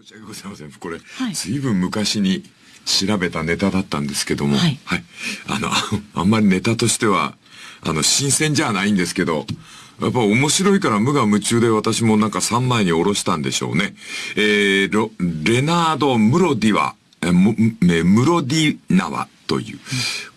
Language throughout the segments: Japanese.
申し訳ございません。これ、はい、随分昔に調べたネタだったんですけども、はい。はい、あの、あんまりネタとしては、あの、新鮮じゃないんですけど、やっぱ面白いから無我夢中で私もなんか3枚に下ろしたんでしょうね。えー、レナード・ムロディワ、えムロディナワという、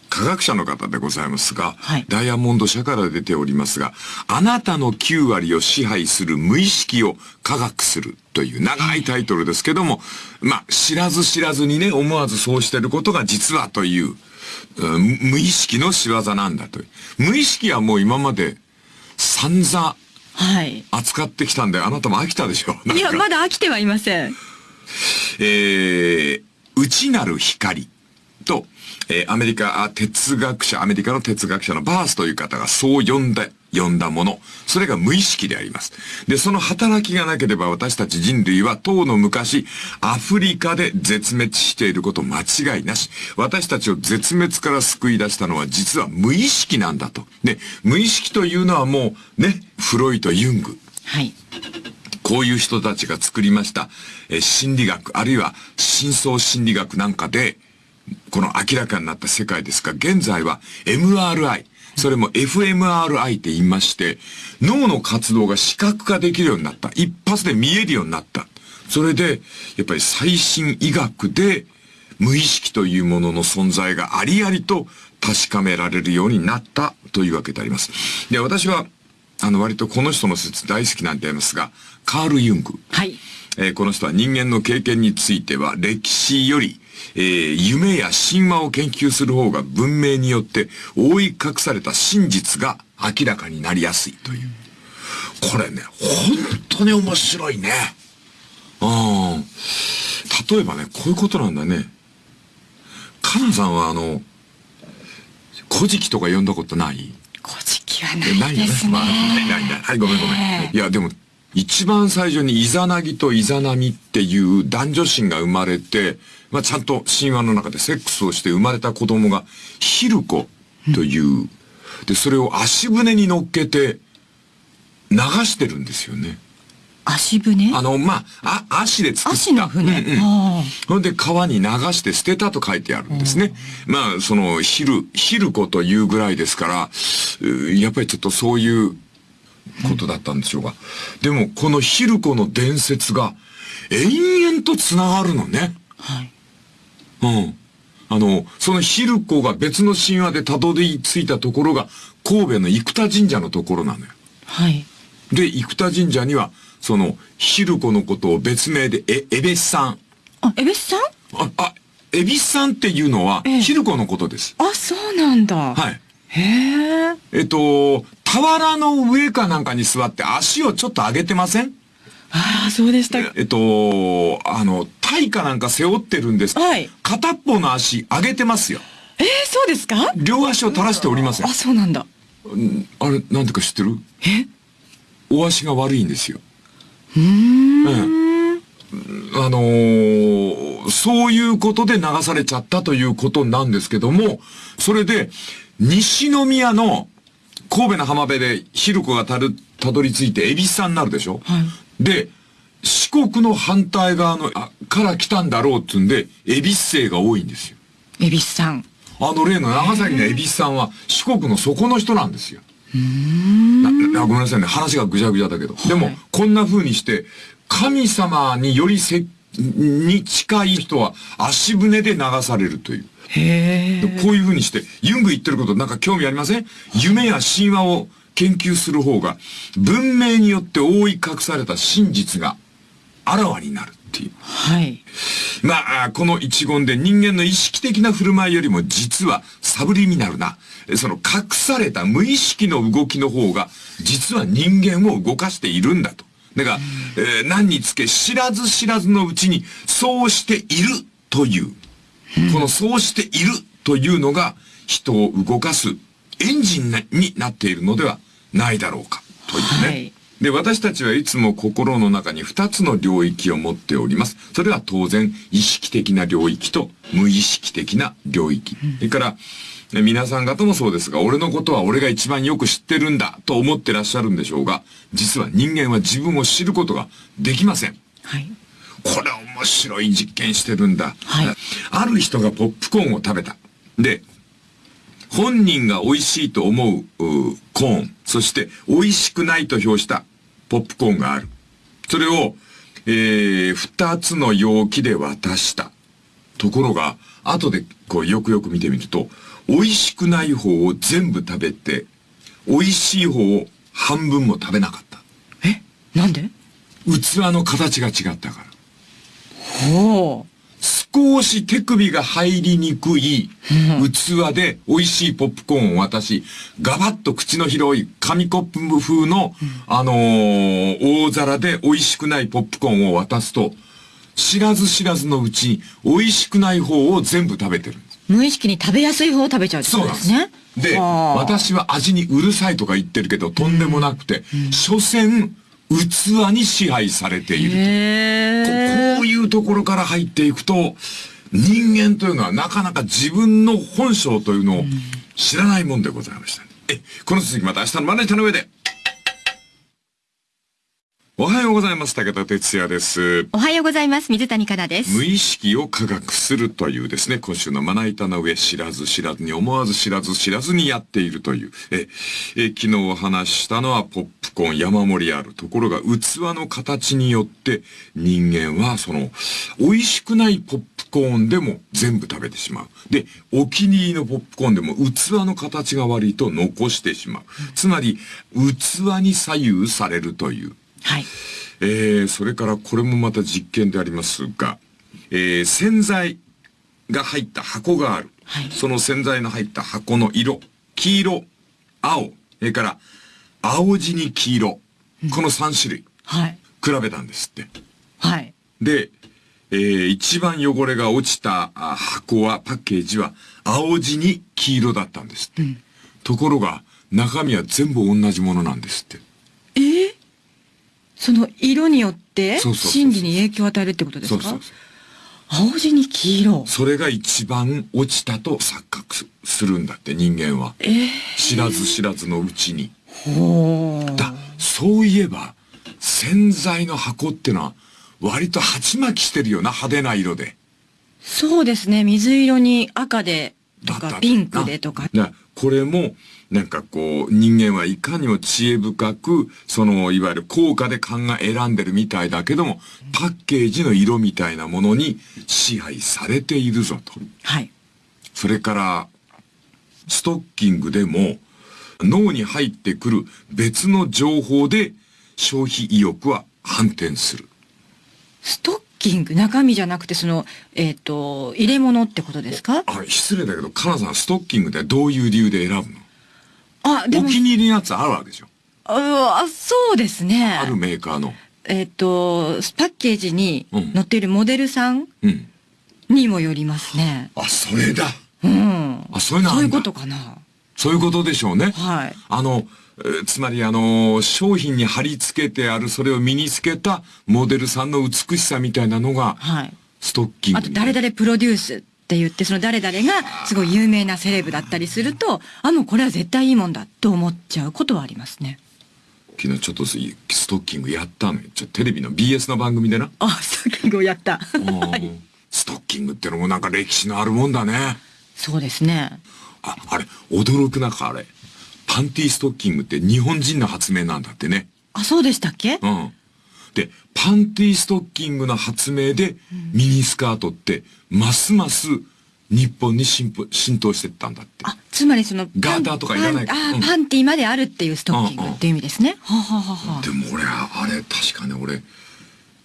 科学者の方でございますが、はい、ダイヤモンド社から出ておりますが、あなたの9割を支配する無意識を科学するという長いタイトルですけども、まあ、知らず知らずにね、思わずそうしてることが実はという、う無意識の仕業なんだという。無意識はもう今まで散々、はい。扱ってきたんで、あなたも飽きたでしょいや、まだ飽きてはいません。えー、内なる光と、えー、アメリカ哲学者、アメリカの哲学者のバースという方がそう呼んだ、呼んだもの。それが無意識であります。で、その働きがなければ私たち人類は当の昔、アフリカで絶滅していること間違いなし。私たちを絶滅から救い出したのは実は無意識なんだと。で、無意識というのはもうね、フロイト・ユング。はい。こういう人たちが作りました、え心理学、あるいは深層心理学なんかで、この明らかになった世界ですが、現在は MRI、それも FMRI って言いまして、脳の活動が視覚化できるようになった。一発で見えるようになった。それで、やっぱり最新医学で無意識というものの存在がありありと確かめられるようになったというわけであります。で、私は、あの、割とこの人の説大好きなんでありますが、カール・ユング。はい。えー、この人は人間の経験については歴史よりえー、夢や神話を研究する方が文明によって覆い隠された真実が明らかになりやすいという。これね、本当に面白いね。うん。例えばね、こういうことなんだね。カナさんはあの、古事記とか読んだことない？古事記はないですね。ないないない。はい、ごめんごめん。いや、でも、一番最初にイザナギとイザナミっていう男女心が生まれて、まあ、ちゃんと神話の中でセックスをして生まれた子供がヒルコという、うん、で、それを足舟に乗っけて流してるんですよね。足舟あの、まあ、あ、足で作った。足の船。うんうん、ほんで川に流して捨てたと書いてあるんですね。まあ、その、ヒル、ヒルコというぐらいですから、やっぱりちょっとそういうことだったんでしょうが。でも、このヒルコの伝説が延々と繋がるのね。はい。うん。あの、そのヒルコが別の神話でたどり着いたところが、神戸の生田神社のところなのよ。はい。で、生田神社には、その、ヒルコのことを別名で、え、エベスさん。あ、エベスさん？あ、あ、エビスさんっていうのは、ヒルコのことです。あ、そうなんだ。はい。へえ。えっと、俵の上かなんかに座って足をちょっと上げてません？ああ、そうでした。えっと、あの、タイかなんか背負ってるんです。はい。片っぽの足上げてますよ。えー、そうですか？両足を垂らしておりません。あ、そうなんだ。あれ、なんでか知ってる？え？お足が悪いんですよ。うん。あのー、そういうことで流されちゃったということなんですけども、それで、西宮の神戸の浜辺でヒルコがたる、たどり着いて恵比寿さんになるでしょ、はい、で、四国の反対側の、あ、から来たんだろうっつんで、恵比寿生が多いんですよ。恵比寿さん。あの例の長崎の恵比寿さんは四国の底の人なんですよ。なごめんなさいね。話がぐちゃぐちゃだけど。はい、でも、こんな風にして、神様によりせ、に近い人は足舟で流されるという。へこういう風にして、ユング言ってることなんか興味ありません？夢や神話を研究する方が、文明によって覆い隠された真実があらわになるっていう。はい。まあ、この一言で人間の意識的な振る舞いよりも実はサブリミナルな、その隠された無意識の動きの方が、実は人間を動かしているんだと。だから、えー、何につけ知らず知らずのうちに、そうしているという、このそうしているというのが人を動かすエンジンになっているのではないだろうかというね。はいで、私たちはいつも心の中に二つの領域を持っております。それは当然、意識的な領域と無意識的な領域。それから、皆さん方もそうですが、俺のことは俺が一番よく知ってるんだと思ってらっしゃるんでしょうが、実は人間は自分を知ることができません。はい。これ面面白い実験してるんだ。はいある人がポップコーンを食べた。で、本人が美味しいと思ううコーン、そして美味しくないと評したポップコーンがある。それを、えー、二つの容器で渡した。ところが、後でこうよくよく見てみると、美味しくない方を全部食べて、美味しい方を半分も食べなかった。え？なんで？器の形が違ったから。ほう。少し手首が入りにくい器で美味しいポップコーンを渡し、ガバッと口の広い紙コップ風の、あのー大皿で美味しくないポップコーンを渡すと、知らず知らずのうちに美味しくない方を全部食べてる。んです。無意識に食べやすい方を食べちゃうってことですね。で、はあ。私は味にうるさいとか言ってるけど、とんでもなくて、所詮、器に支配されていると。へここういうところから入っていくと、人間というのはなかなか自分の本性というのを知らないもんでございました、ねえ、この続きまた明日のまな板の上で。おはようございます。武田哲也です。おはようございます。水谷香奈です。無意識を科学するというですね、今週のまな板の上、知らず知らずに思わず知らず知らずにやっているという。え、え昨日お話ししたのはポップコーン山盛りある。ところが器の形によって人間はその、美味しくないポップコーンでも全部食べてしまう。で、お気に入りのポップコーンでも器の形が悪いと残してしまう。つまり、器に左右されるという。はい。えー、それからこれもまた実験でありますが、えー、洗剤が入った箱がある。はいその洗剤の入った箱の色、黄色、青、それから青地に黄色、この3種類、はい。比べたんですって。はい。で、えー、一番汚れが落ちたあ箱は、パッケージは青地に黄色だったんですって。ところが、中身は全部同じものなんですって。えーその色によって心理に影響を与えるってことですか？青地に黄色。それが一番落ちたと錯覚すするんだって人間は。えー知らず知らずのうちに。ほう。だ、そういえば、洗剤の箱ってのは、割と鉢巻きしてるよな、派手な色で。そうですね。水色に赤でとかピンクでとか。なこれも、なんかこう、人間はいかにも知恵深く、その、いわゆる効果で考え選んでるみたいだけども、パッケージの色みたいなものに支配されているぞと。はい。それから、ストッキングでも、脳に入ってくる別の情報で消費意欲は反転する。ストッキング、中身じゃなくてその、えっ、と、入れ物ってことですか？あ、失礼だけど、カナさん、ストッキングってどういう理由で選ぶの？あ、でも、お気に入りのやつあるわけでしょ？ああそうですね。あるメーカーの。えっ、と、パッケージにうん載っているモデルさんうん。にもよりますね。あ、それだうん。あそういうのあんだそういうことかな。そういうことでしょうね。はい。あの、えーつまりあの、商品に貼り付けてある、それを身につけたモデルさんの美しさみたいなのが、はい。ストッキングあと、誰々プロデュースって言って、その誰々がすごい有名なセレブだったりすると、あ、もうこれは絶対いいもんだと思っちゃうことはありますね。昨日ちょっとスストッキングやったのよ。ちょテレビのッの番組でな。あ、ストッキングをやった。うんストッキングってのもなんか歴史のあるもんだね。そうですね。あ、あれ、驚くなか、あれ。パンティストッキングって日本人の発明なんだってね。あ、そうでしたっけ？うん。で、パンティストッキングの発明で、ミニスカートって、ますます日本に浸透浸透してったんだって。あ、つまりその、ガーターとかいらないあ、うんパンティまであるっていうストッキングっていう意味ですね。はあ、はあはあはあでも俺、あれ、確かね、俺、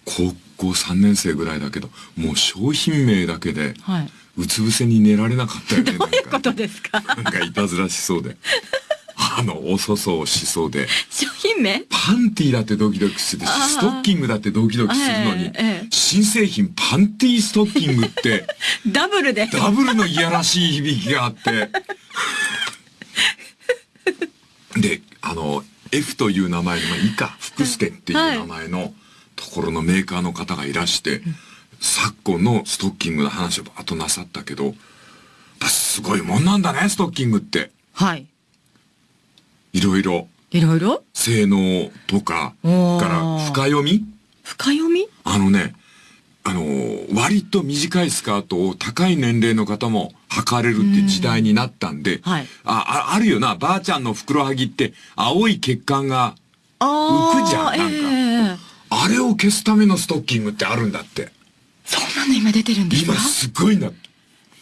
高校3年生ぐらいだけど、もう商品名だけで、はい。うつ伏せに寝られなかったよね。どういうことですかなんかいたずらしそうで。あの、おそそしそうで。商品名？パンティだってドキドキするし、ストッキングだってドキドキするのに、新製品パンティストッキングって、ダブルで。ダブルのいやらしい響きがあって。で、あの、F という名前の、まあ、以下、福助っていう名前のところのメーカーの方がいらして、昨今のストッキングの話をバーッとなさったけど、すごいもんなんだね、ストッキングって。はい。いろいろ、いろいろ性能とか、から深読み？深読み？あのね、あのー割と短いスカートを高い年齢の方も履かれるって時代になったんで、はい。ああ、あるよな、ばあちゃんのふくらはぎって青い血管が、浮くじゃんなんか。ええあれを消すためのストッキングってあるんだって。そんなの今出てるんですか？今すごいな。だか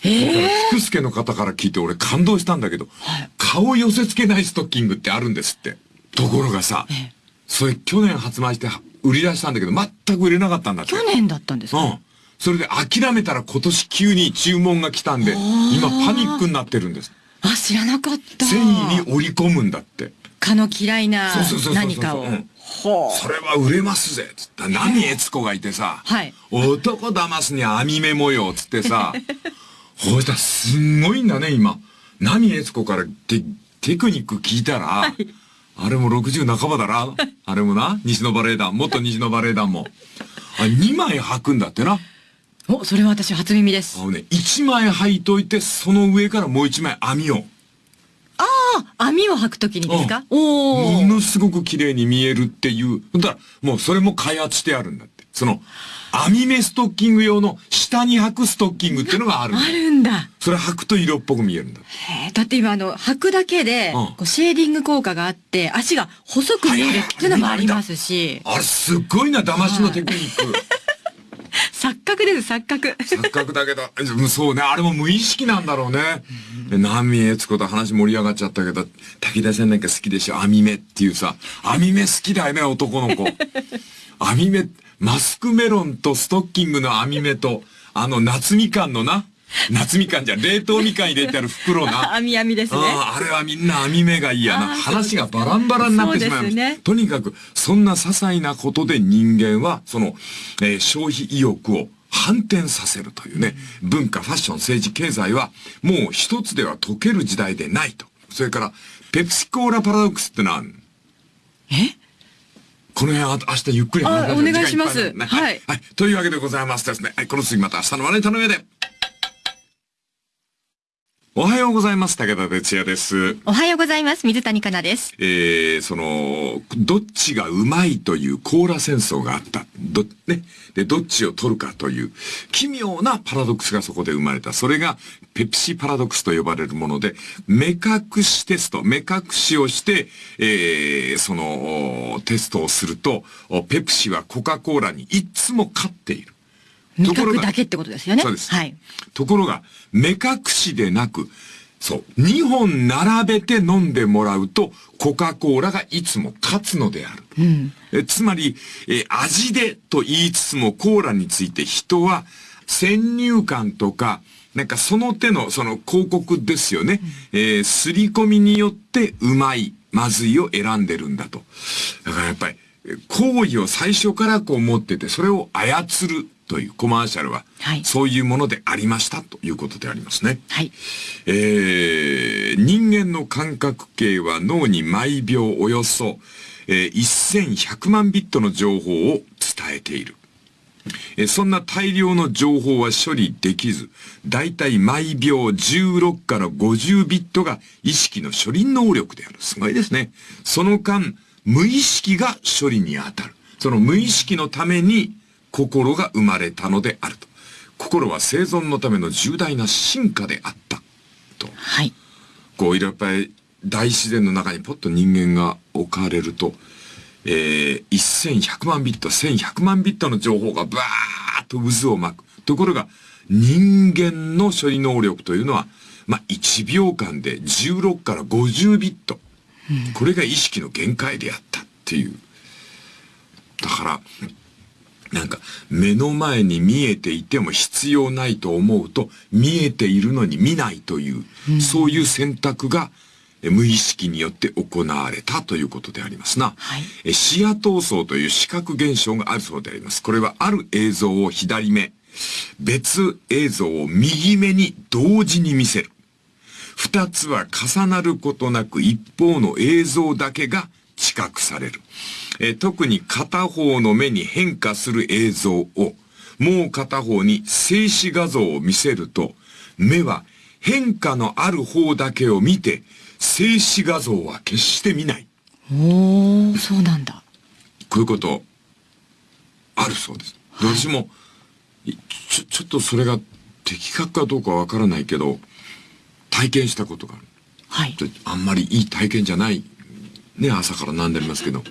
ら福助の方から聞いて俺感動したんだけど、はい顔寄せ付けないストッキングってあるんですって。ところがさ、ええそれ去年発売して売り出したんだけど全く売れなかったんだって。去年だったんですか、うん。それで諦めたら今年急に注文が来たんで、今パニックになってるんです。あ、知らなかった。繊維に織り込むんだって。蚊の嫌いなそうそうそうそうそう何かを。うんほう。それは売れますぜつった波悦子がいてさ、はい男騙すには網目模様つってさ、ほいしたらすんごいんだね、今。波悦子からテテクニック聞いたら、あれも60半ばだな。あれもな、西のバレエ団、元西のバレエ団も。あ、2枚履くんだってな。お、それは私初耳ですあ。のね、1枚履いといて、その上からもう1枚網を。ああ、網を履くときにですか？おもお。のすごく綺麗に見えるっていう。だから、もうそれも開発してあるんだって。その、網目ストッキング用の下に履くストッキングっていうのがあるんだあるんだ。それ履くと色っぽく見えるんだ。へえだって今あの、履くだけで、うんこうシェーディング効果があって、足が細く見えるっていうのもありますし、あれすっごいな、騙しのテクニック。錯覚です、錯覚。錯覚だけど、うんそうね、あれも無意識なんだろうね。で波悦子と話盛り上がっちゃったけど、武田さんなんか好きでしょ、網目っていうさ、網目好きだよね、男の子。網目、マスクメロンとストッキングの網目と、あの夏みかんのな、夏みかんじゃん冷凍みかん入れてある袋な。網網ですね。あれはみんな網目がいいやな。話がバランバラになってしまいますねとにかく、そんな些細なことで人間は、その、えー消費意欲を反転させるというね、文化、ファッション、政治、経済は、もう一つでは解ける時代でないと。それから、ペプシコーラパラドックスってのはえ？この辺は明日ゆっくり話しましょうあお願いしますはいはい。というわけでございますですね。はい。この次また明日の笑い頼みで。おはようございます。武田哲也です。おはようございます。水谷香奈です。えー、その、どっちがうまいというコーラ戦争があった。ど、ね。で、どっちを取るかという、奇妙なパラドックスがそこで生まれた。それが、ペプシパラドックスと呼ばれるもので、目隠しテスト、目隠しをして、えー、その、テストをすると、ペプシはコカ・コーラにいつも勝っている。味覚だけってことですよね。そうです。はい。ところが、目隠しでなく、そう、2本並べて飲んでもらうと、コカ・コーラがいつも勝つのである。うん。えつまり、え味でと言いつつもコーラについて人は先入観とか、なんかその手のその広告ですよね。えー、すり込みによってうまい、まずいを選んでるんだと。だからやっぱり、え行為を最初からこう持ってて、それを操るというコマーシャルは、はいそういうものでありましたということでありますね。はい。えー人間の感覚系は脳に毎秒およそ、えー1100万ビットの情報を伝えている。えーそんな大量の情報は処理できず、だいたい毎秒16から50ビットが意識の処理能力である。すごいですね。その間、無意識が処理に当たる。その無意識のために心が生まれたのであると。心は生存のための重大な進化であった。と。はい。こうやっぱり大自然の中にポッと人間が置かれると、えー、1100万ビット、1100万ビットの情報がバーッと渦を巻く。ところが、人間の処理能力というのは、まあ、1秒間で16から50ビット。これが意識の限界であったっていう。だから、なんか、目の前に見えていても必要ないと思うと、見えているのに見ないという、そういう選択が、え無意識によって行われたということでありますな。はいえ視野闘争という視覚現象があるそうであります。これはある映像を左目、別映像を右目に同時に見せる。二つは重なることなく一方の映像だけが知覚される。えー特に片方の目に変化する映像を、もう片方に静止画像を見せると、目は変化のある方だけを見て、静止画像は決して見ない。おー、そうなんだ。こういうこと、あるそうです。で私も、ちょ、ちょっとそれが的確かどうかわからないけど、体験したことがある。はい。あんまりいい体験じゃない、ね、朝からなんでありますけど、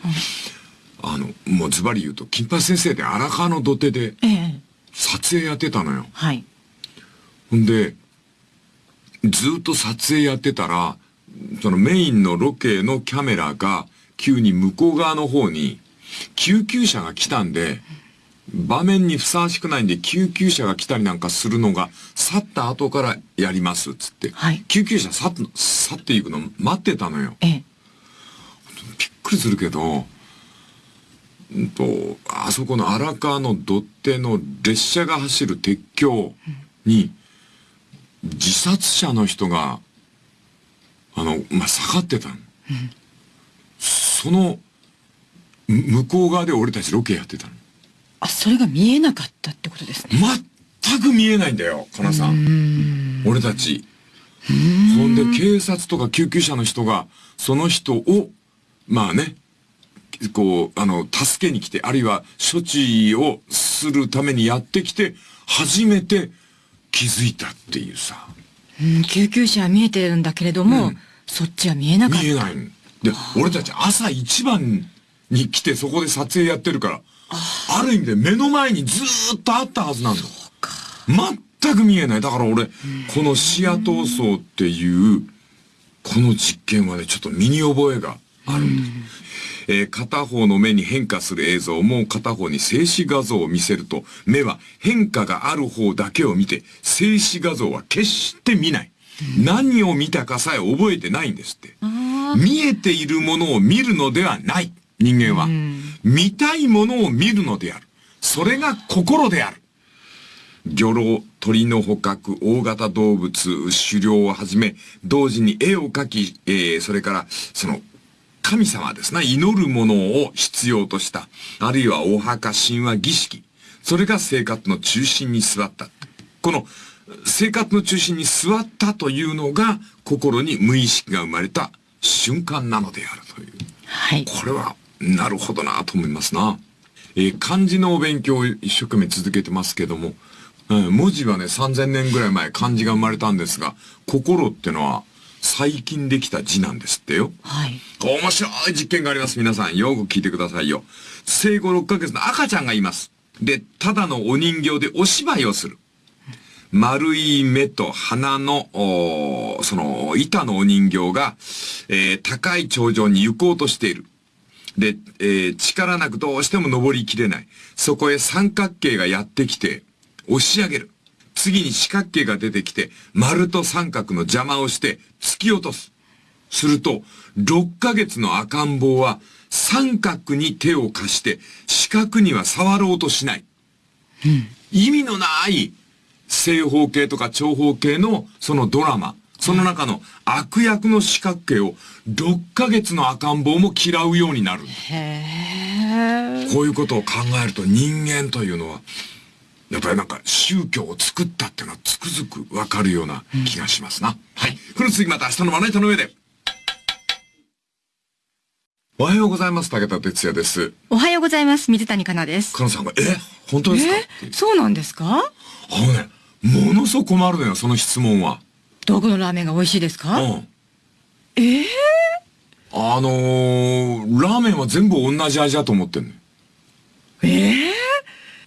あの、もうズバリ言うと、金八先生で荒川の土手でええ撮影やってたのよ。はい。ほんで、ずっと撮影やってたら、そのメインのロケのキャメラが急に向こう側の方に救急車が来たんで、場面にふさわしくないんで救急車が来たりなんかするのが去った後からやりますっつって、はい救急車去っ去っていくの待ってたのよ。ええ。びっくりするけど、うんと、あそこの荒川の土手の列車が走る鉄橋に、自殺者の人が、あの、まあ、下がってたの。その、む向こう側で俺たちロケやってたの。あ、それが見えなかったってことですね。全く見えないんだよ、かなさん。俺たち。ほんで、警察とか救急車の人が、その人を、まあね、こう、あの、助けに来て、あるいは処置をするためにやってきて、初めて気づいたっていうさ。うん、救急車は見えてるんだけれども、うんそっちは見えなかった。見えないの。で、俺たち朝一番に来てそこで撮影やってるから、ある意味で目の前にずーっとあったはずなんだ。全く見えない。だから俺、この視野闘争っていう、この実験はね、ちょっと身に覚えがあるんです。えー片方の目に変化する映像もう片方に静止画像を見せると、目は変化がある方だけを見て、静止画像は決して見ない。何を見たかさえ覚えてないんですって。見えているものを見るのではない。人間は。見たいものを見るのである。それが心である。魚老、鳥の捕獲、大型動物、狩猟をはじめ、同時に絵を描き、えー、それから、その、神様ですね、祈るものを必要とした。あるいはお墓、神話、儀式。それが生活の中心に座った。この、生活の中心に座ったというのが、心に無意識が生まれた瞬間なのであるという。はい。これは、なるほどなと思いますな。えー漢字のお勉強を一生懸命続けてますけども、うん文字はね、3000年ぐらい前漢字が生まれたんですが、心ってのは最近できた字なんですってよ。はい。面白い実験があります。皆さん、よく聞いてくださいよ。生後6ヶ月の赤ちゃんがいます。で、ただのお人形でお芝居をする。丸い目と鼻の、その、板のお人形が、えー高い頂上に行こうとしている。で、えー力なくどうしても登りきれない。そこへ三角形がやってきて、押し上げる。次に四角形が出てきて、丸と三角の邪魔をして、突き落とす。すると、6ヶ月の赤ん坊は、三角に手を貸して、四角には触ろうとしない。意味のない正方形とか長方形のそのドラマ、その中の悪役の四角形を6ヶ月の赤ん坊も嫌うようになる。へえ。こういうことを考えると人間というのは、やっぱりなんか宗教を作ったっていうのはつくづくわかるような気がしますな。はい。この次また明日のまな板の上で。おはようございます。武田哲也です。おはようございます。水谷香奈です。かなさんが、え？本当ですか？え？そうなんですか？あのね、ものすごく困るのよ、その質問は。どこのラーメンが美味しいですうかん。え？えあのー、ラーメンは全部同じ味だと思ってんのよ。ええ？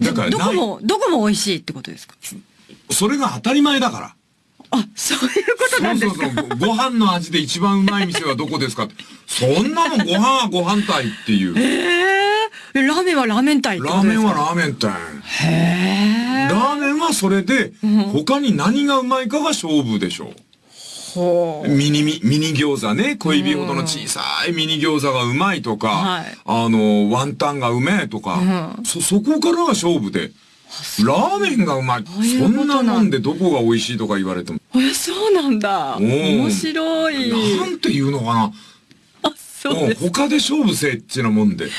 だからどこも、どこも美味しいってことですか？それが当たり前だから。あ、そういうことなんですか？そうそうそう。ご飯の味で一番うまい店はどこですかって。そんなもんご飯はご飯隊っていう。ええラーメンはラーメン隊ラーメンはラーメン隊。へえ。ラーメンはそれで、他に何がうまいかが勝負でしょう。ミニミ、ミニ餃子ね。小指ほどの小さいミニ餃子がうまいとか、はいあの、ワンタンがうめえとか、うんそ、そこからが勝負で、ラーメンがうまい。そんんなもんでどこが美味しいとか言われても、え、そうなんだ。面白い。なんていうのかな。あ、そうで他で勝負せえってなもんで。だ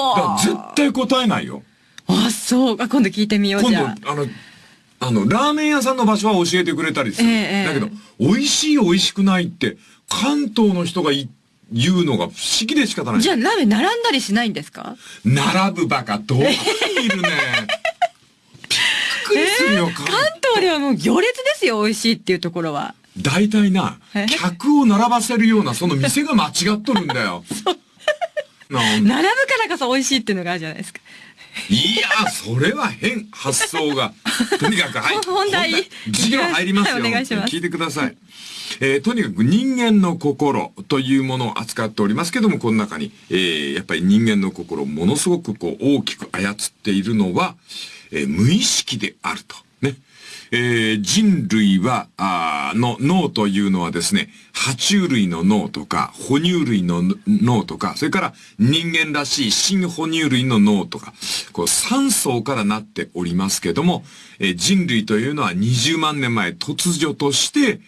はから絶対答えないよ。あ。そうか、今度聞いてみよう今度、じゃあ。あの、あの、ラーメン屋さんの場所は教えてくれたりする。ええええだけど、美味しい美味しくないって、関東の人がい言うのが不思議で仕方ない。じゃあラーメン並んだりしないんですか？並ぶバカ、どこにいるね。びっくりするよ、関東ではもう行列ですよ、美味しいっていうところは。大体なえ、客を並ばせるようなその店が間違っとるんだよ。並ぶからこそ美味しいっていうのがあるじゃないですか。いや、それは変、発想が。とにかく、はい。本題授業入りますよ。はいお願いします聞いてください。えーとにかく人間の心というものを扱っておりますけども、この中に、えーやっぱり人間の心をものすごくこう大きく操っているのは、えー無意識であると。ね。えー人類は、あーの脳というのはですね、爬虫類の脳とか、哺乳類の脳とか、それから人間らしい新哺乳類の脳とか、こう3層からなっておりますけども、えー人類というのは20万年前突如として、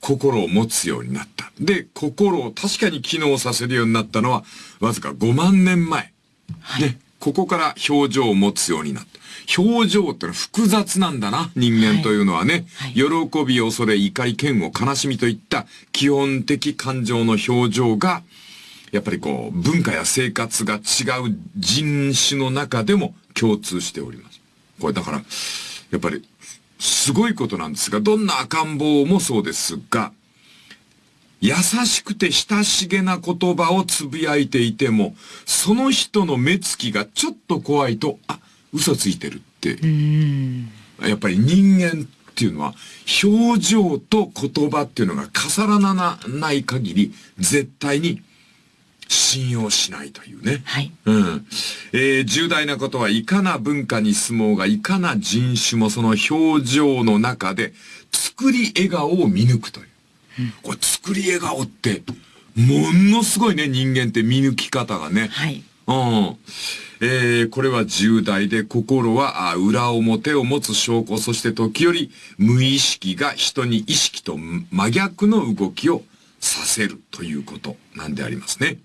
心を持つようになった。で、心を確かに機能させるようになったのは、わずか5万年前。ね、ここから表情を持つようになった。表情ってのは複雑なんだな、人間というのはね。はい喜び、恐れ、怒り、嫌悪、悲しみといった基本的感情の表情が、やっぱりこう、文化や生活が違う人種の中でも共通しております。これだから、やっぱり、すごいことなんですが、どんな赤ん坊もそうですが、優しくて親しげな言葉をつぶやいていても、その人の目つきがちょっと怖いと、あ、嘘ついてるって、やっぱり人間っていうのは、表情と言葉っていうのが重ならない限り、絶対に信用しないというね。はい。うん。えー重大なことはいかな文化に住もうが、いかな人種もその表情の中で、作り笑顔を見抜くという。これ作り笑顔って、ものすごいね、人間って見抜き方がね。はい。うん。えーこれは重大で、心は裏表を持つ証拠、そして時折無意識が人に意識と真逆の動きをさせるということなんでありますね。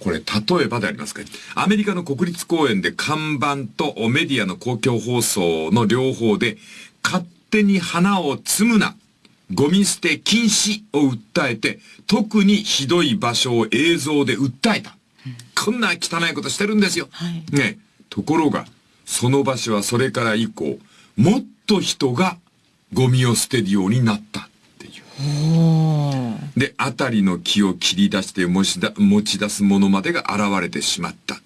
これ、例えばでありますかアメリカの国立公園で看板とメディアの公共放送の両方で、勝手に花を摘むな、ゴミ捨て禁止を訴えて、特にひどい場所を映像で訴えた。こんな汚いことしてるんですよ。はいね。ところが、その場所はそれから以降、もっと人がゴミを捨てるようになったっていう。で、あたりの木を切り出して持ちだ持ち出すものまでが現れてしまった。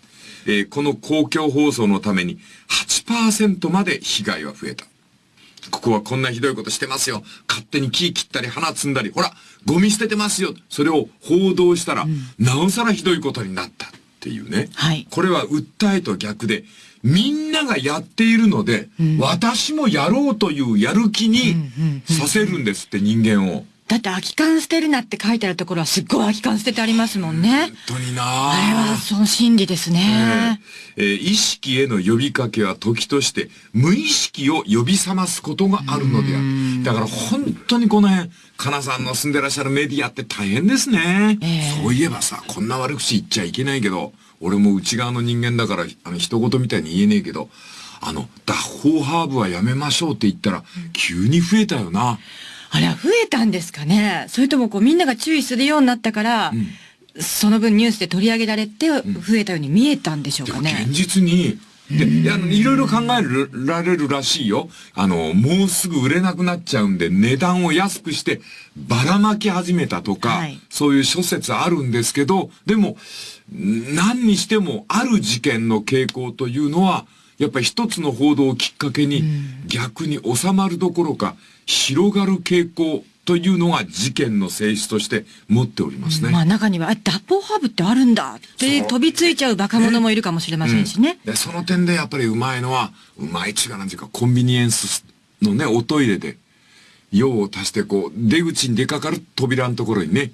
えーこの公共放送のために8%まで被害は増えた。ここはこんなひどいことしてますよ。勝手に木切ったり花摘んだり、ほら、ゴミ捨ててますよ。それを報道したら、なおさらひどいことになったっていうね。はいこれは訴えと逆で、みんながやっているので、私もやろうというやる気にさせるんですって人間を。だって空き缶捨てるなって書いてあるところはすっごい空き缶捨ててありますもんね。本当になあれはその心理ですね。えー意識への呼びかけは時として無意識を呼び覚ますことがあるのである。だから本当にこの辺、かなさんの住んでらっしゃるメディアって大変ですね。ええそういえばさ、こんな悪口言っちゃいけないけど、俺も内側の人間だから、あの、人事みたいに言えねえけど、あの、脱法ハーブはやめましょうって言ったら、急に増えたよな。あれは増えたんですかね。それともこうみんなが注意するようになったから、その分ニュースで取り上げられて増えたように見えたんでしょうかね。現実に、で、いろいろ考えられるらしいよ。あの、もうすぐ売れなくなっちゃうんで、値段を安くして、ばらまき始めたとか、はい。そういう諸説あるんですけど、でも、何にしても、ある事件の傾向というのは、やっぱり一つの報道をきっかけに、逆に収まるどころか、広がる傾向というのが事件の性質として持っておりますね。まあ中には、あ、脱法ハーブってあるんだって飛びついちゃうバカ者もいるかもしれませんしね。で、その点でやっぱりうまいのは、うまいっちゅうかなんていうか、コンビニエンスのね、おトイレで、用を足してこう、出口に出かかる扉のところにね、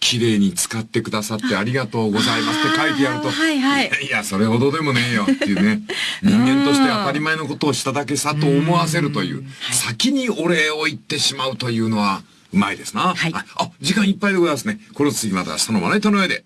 綺麗に使ってくださってありがとうございますって書いてやると、はいはいやいや、それほどでもねえよっていうね、人間として当たり前のことをしただけさと思わせるという、先にお礼を言ってしまうというのは、うまいですな。はいあ、あ時間いっぱいでございますね。この次また明日のまな板の上で。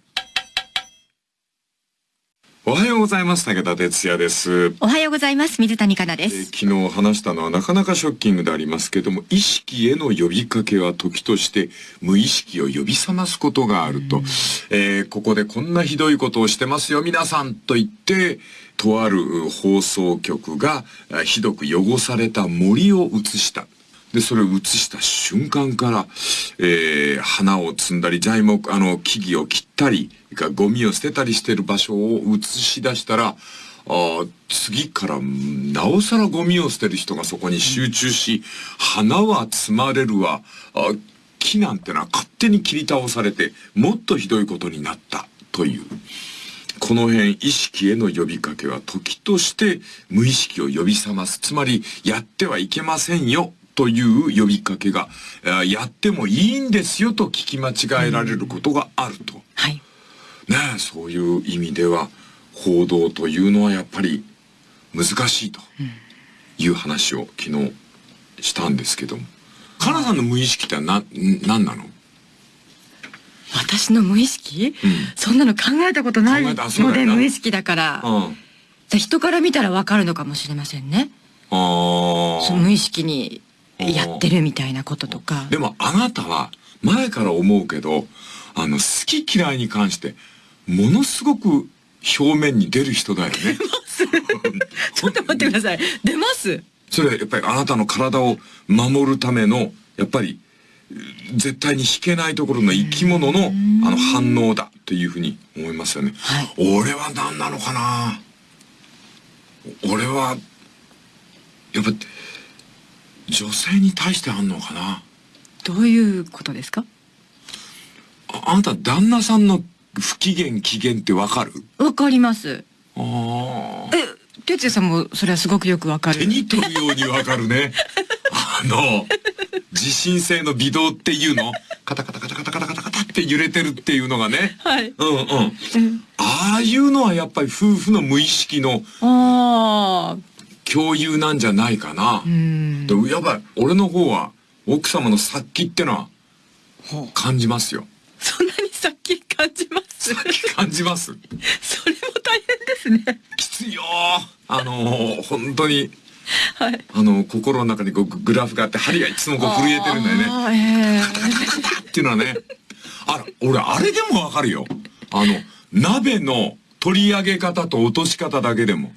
おはようございます。武田哲也です。おはようございます。水谷香奈です。えー昨日話したのはなかなかショッキングでありますけども、意識への呼びかけは時として無意識を呼び覚ますことがあると。えーここでこんなひどいことをしてますよ、皆さんと言って、とある放送局がえーひどく汚された森を映した。で、それを映した瞬間から、えー花を摘んだり、材木、あの、木々を切ったり、ゴミを捨てたりしてる場所を映し出したら、あ次から、なおさらゴミを捨てる人がそこに集中し、花は摘まれるわ、あ木なんてのは勝手に切り倒されて、もっとひどいことになった、という。この辺意識への呼びかけは時として無意識を呼び覚ます。つまり、やってはいけませんよという呼びかけが、やってもいいんですよと聞き間違えられることがあると。はい。ねえ、そういう意味では、報道というのはやっぱり難しいという話を昨日したんですけども。かなさんの無意識ってな、ん何なの？私の無意識、そんなの考えたことないので無意識だから、うん。じゃあ人から見たらわかるのかもしれませんね。ああ。その無意識にやってるみたいなこととか。でもあなたは前から思うけど、あの、好き嫌いに関して、ものすごく表面に出る人だよね。ちょっと待ってください。出ます？それはやっぱりあなたの体を守るための、やっぱり、う絶対に引けないところの生き物のあの反応だというふうに思いますよね。はい俺は何なのかな？俺は、やっぱ、女性に対してあんのかなどういうことですか？ああなた旦那さんの不機嫌機嫌ってわかる？わかります。ああ。え、哲也さんもそれはすごくよくわかる。手に取るようにわかるね。あの、地震性の微動っていうの？カタカタカタカタカタカタカタって揺れてるっていうのがね。はい。うんうん。うんああいうのはやっぱり夫婦の無意識のああ。共有なんじゃないかなう。ん。でやっぱり俺の方は奥様の殺気ってのは感じますよ。そんなにさっき感じます？感じます。それも大変ですね。きついよあの本当に、はい。あの、心の中にこうググラフがあって針がいつもこう震えてるんだよね。ええっていうのはね、あら、俺あれでもわかるよ。あの、鍋の取り上げ方と落とし方だけでも。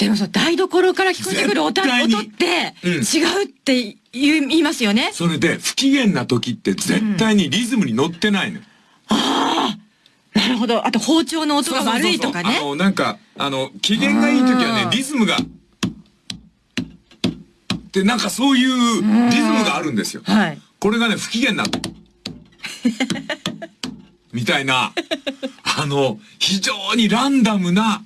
でもさ、台所から聞こえてくる音音ってうん違うって言いますよね。それで、不機嫌な時って絶対にリズムに乗ってないの。なるほど。あと包丁の音が悪いとかねあ。の、なんか、あの、機嫌がいい時はねリズムが、ってなんかそういうリズムがあるんですよ。はい。これがね、不機嫌な。みたいな、あの、非常にランダムな、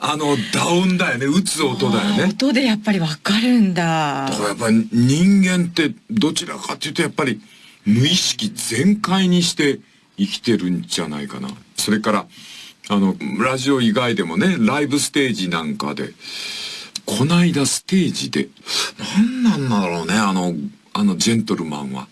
あの、ダウンだよね。打つ音だよね。音でやっぱりわかるんだだ。からやっぱり人間ってどちらかっていうとやっぱり無意識全開にして生きてるんじゃないかな。それから、あの、ラジオ以外でもね、ライブステージなんかで、こないだステージで、なんなんだろうね、あの、あのジェントルマンは。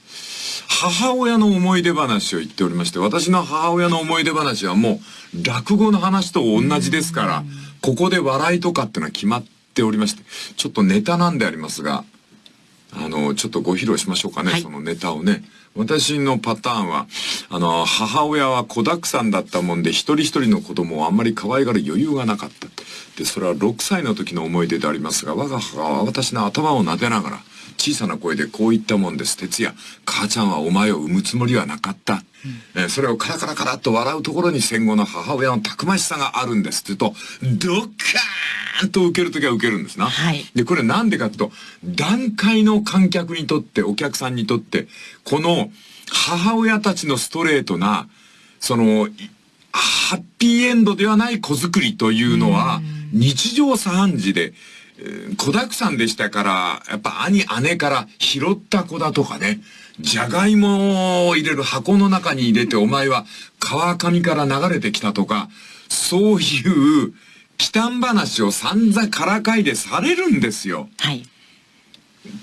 母親の思い出話を言っておりまして、私の母親の思い出話はもう落語の話と同じですから、ここで笑いとかってのは決まっておりまして、ちょっとネタなんでありますが、あの、ちょっとご披露しましょうかね、はいそのネタをね。私のパターンは、あの、母親は子沢山だったもんで、一人一人の子供をあんまり可愛がる余裕がなかった。で、それは6歳の時の思い出でありますが、我が母は私の頭を撫でながら、小さな声でこう言ったもんです。哲也、母ちゃんはお前を産むつもりはなかった。えーそれをカラカラカラっと笑うところに戦後の母親のたくましさがあるんですって言うと、ドッカーンと受けるときは受けるんですな。はいで、これなんでかっていうと、段階の観客にとって、お客さんにとって、この母親たちのストレートな、その、いハッピーエンドではない子作りというのは、日常茶飯事で、えー子沢山でしたから、やっぱ兄、姉から拾った子だとかね、じゃがいもを入れる箱の中に入れてお前は川上から流れてきたとか、そういう、忌憚話を散々からかいでされるんですよ。はい。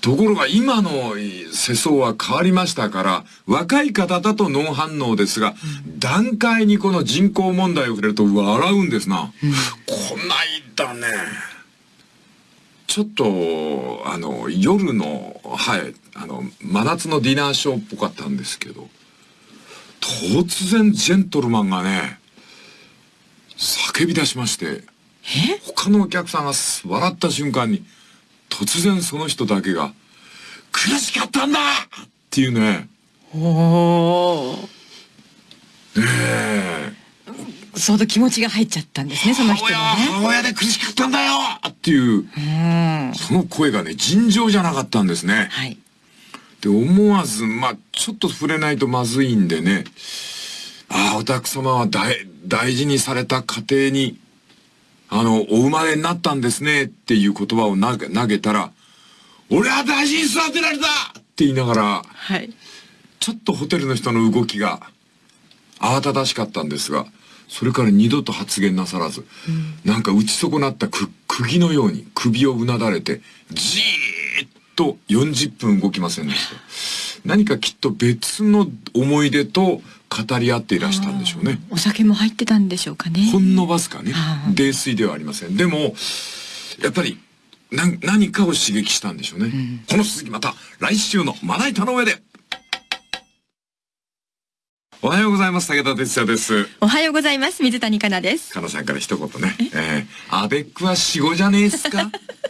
ところが今の世相は変わりましたから、若い方だとノン反応ですが、段階にこの人口問題を触れると笑うんですな。こないだね、ちょっと、あの、夜の、はい、あの、真夏のディナーショーっぽかったんですけど、突然ジェントルマンがね、叫び出しまして、他のお客さんが笑った瞬間に、突然その人だけが、苦しかったんだ！っていうね、おー。ええ相当気持ちが入っちゃったんですね、その人はのね。母親で苦しかったんだよっていう、うん。その声がね、尋常じゃなかったんですね。はい。で、思わず、まあ、ちょっと触れないとまずいんでね、ああ、お宅様は大、大事にされた家庭に、あの、お生まれになったんですねっていう言葉を投げ投げたら、俺は大事に育てられたって言いながら、はい。ちょっとホテルの人の動きが慌ただしかったんですが、それから二度と発言なさらず、なんか打ち損なったく釘のように首をうなだれて、じーっと40分動きませんでした。何かきっと別の思い出と語り合っていらしたんでしょうね。お酒も入ってたんでしょうかね。ほんのわずかねはあ、泥酔ではありません。でも、やっぱり、な何かを刺激したんでしょうね。この続きまた来週のまな板の上で。おはようございます。武田哲也です。おはようございます。水谷香奈です。かなさんから一言ね。え？ー、アベックは死後じゃねえっすか？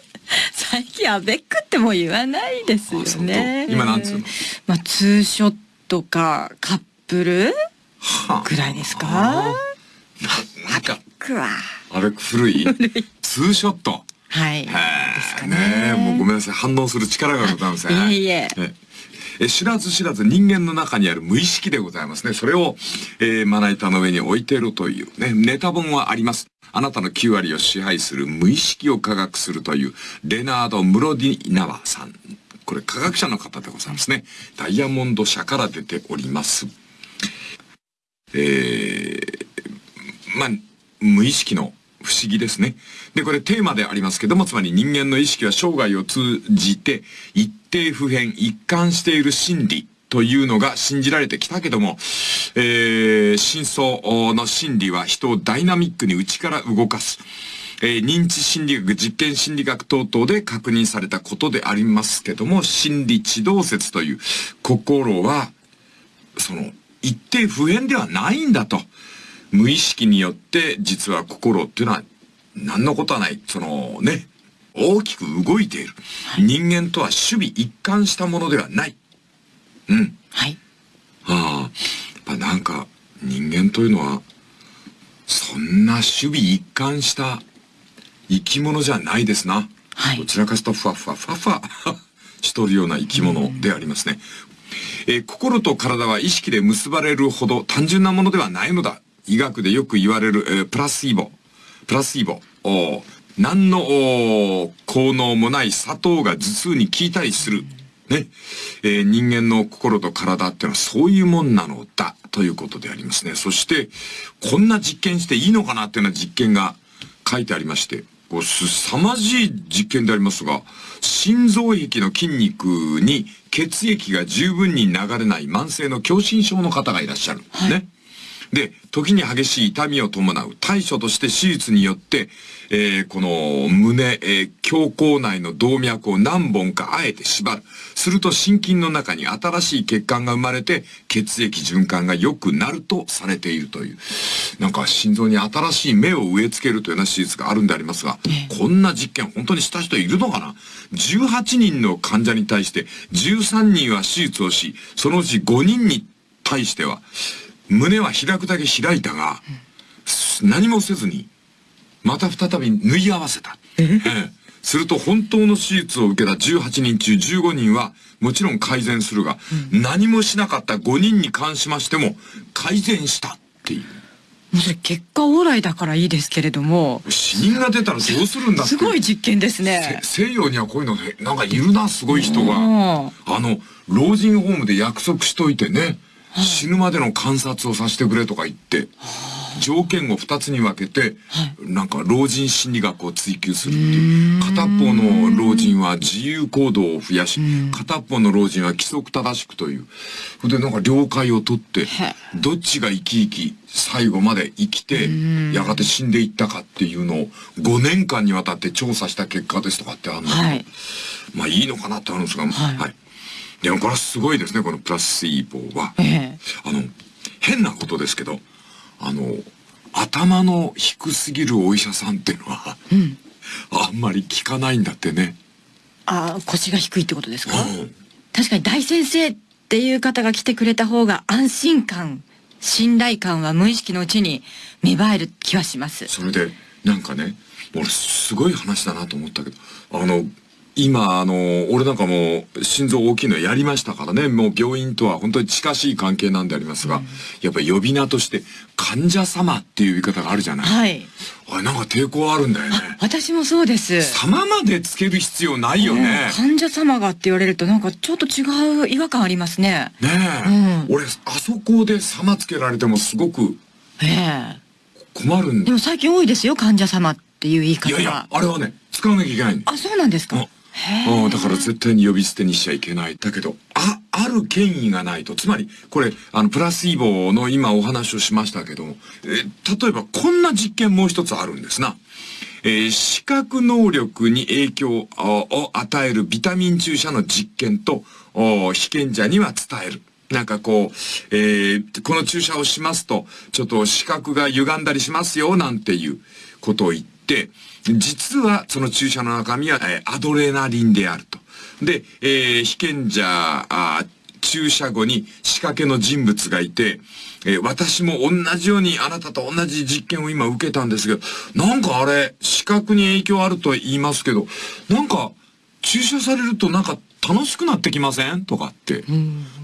最近アベックってもう言わないですよね。今なんつうの？まあ、ツーショットかカップル？はあぐらいですか？ななんか。アベック古い？ツーショット？はい。へですかね。もうごめんなさい。反応する力がございません。いえいええ知らず知らず人間の中にある無意識でございますね。それを、えーまな板の上に置いているというね、ネタ本はあります。あなたの9割を支配する無意識を科学するという、レナード・ムロディナワさん。これ科学者の方でございますね。ダイヤモンド社から出ております。えーまあ、無意識の不思議ですね。で、これテーマでありますけども、つまり人間の意識は生涯を通じて一定不変、一貫している真理というのが信じられてきたけども、えー、真相の真理は人をダイナミックに内から動かす。えー認知心理学、実験心理学等々で確認されたことでありますけども、心理地動説という心は、その、一定不変ではないんだと。無意識によって、実は心っていうのは、何のことはない。そのね、大きく動いている。人間とは守備一貫したものではない。うん。はい。ああ、やっぱなんか、人間というのは、そんな守備一貫した生き物じゃないですな。はいどちらかとふわふわふわふわ しとるような生き物でありますね。えー心と体は意識で結ばれるほど単純なものではないのだ。医学でよく言われる、えープラシーボ。プラシーボ。何の効能もない砂糖が頭痛に効いたりする。ね。えー人間の心と体っていうのはそういうもんなのだ。ということでありますね。そして、こんな実験していいのかなっていうような実験が書いてありまして、こうすさまじい実験でありますが、心臓壁の筋肉に血液が十分に流れない慢性の狭心症の方がいらっしゃる。はいね。で、時に激しい痛みを伴う対処として手術によって、えーこの胸、えー胸口内の動脈を何本かあえて縛る。すると心筋の中に新しい血管が生まれて、血液循環が良くなるとされているという。なんか心臓に新しい目を植え付けるというような手術があるんでありますが、こんな実験本当にした人いるのかな ?18 人の患者に対して13人は手術をし、そのうち5人に対しては、胸は開くだけ開いたが、何もせずに、また再び縫い合わせた。え？えすると本当の手術を受けた18人中15人はもちろん改善するが、何もしなかった5人に関しましても改善したっていう。もうそれ結果オーライだからいいですけれども、死人が出たらどうするんだって。すごい実験ですね。せ西洋にはこういうのへなんかいるな、すごい人が。うんあの、老人ホームで約束しといてね、死ぬまでの観察をさせてくれとか言って、条件を2つに分けて、はい。なんか老人心理学を追求するっていう。片方の老人は自由行動を増やし片方の老人は規則正しくという。それでなんか了解を取ってへどっちが生き生き最後まで生きてやがて死んでいったかっていうのを5年間にわたって調査した結果ですとかってあるんだけど、はい。まあいいのかなってあるんですが、はいでもこれはすごいですねこのプラスイーボは。ええ。あの、変なことですけど、あの、頭の低すぎるお医者さんっていうのは、うん。あんまり聞かないんだってね。あー腰が低いってことですか？うん。確かに大先生っていう方が来てくれた方が安心感信頼感は無意識のうちに芽生える気はします。それで、なんかね、俺すごい話だなと思ったけど、あの、今、あの、俺なんかもう心臓大きいのやりましたからね、もう病院とは本当に近しい関係なんでありますが、やっぱり呼び名として、患者様っていう言い方があるじゃない。はい。あれなんか抵抗あるんだよね。私もそうです。様までつける必要ないよね。うん患者様がって言われるとなんかちょっと違う違和感ありますね。ねえ、うん。俺あそこで様つけられてもすごくええ。困るんだ。でも最近多いですよ患者様っていう言い方が。いやいやあれはね使わなきゃいけないあそうなんですかうんへえうんだから絶対に呼び捨てにしちゃいけないだけどあある権威がないとつまりこれあのプラスイボの今お話をしましたけども、え例えばこんな実験もう一つあるんですな。えー視覚能力に影響を与えるビタミン注射の実験と被験者には伝える。なんかこう、えーこの注射をしますと、ちょっと視覚が歪んだりしますよ、なんていうことを言って、実はその注射の中身は、えーアドレナリンであると。で、えー被験者あー注射後に仕掛けの人物がいて、えー私も同じようにあなたと同じ実験を今受けたんですけど、なんかあれ、視覚に影響あると言いますけど、なんか注射されるとなんか楽しくなってきません？とかって。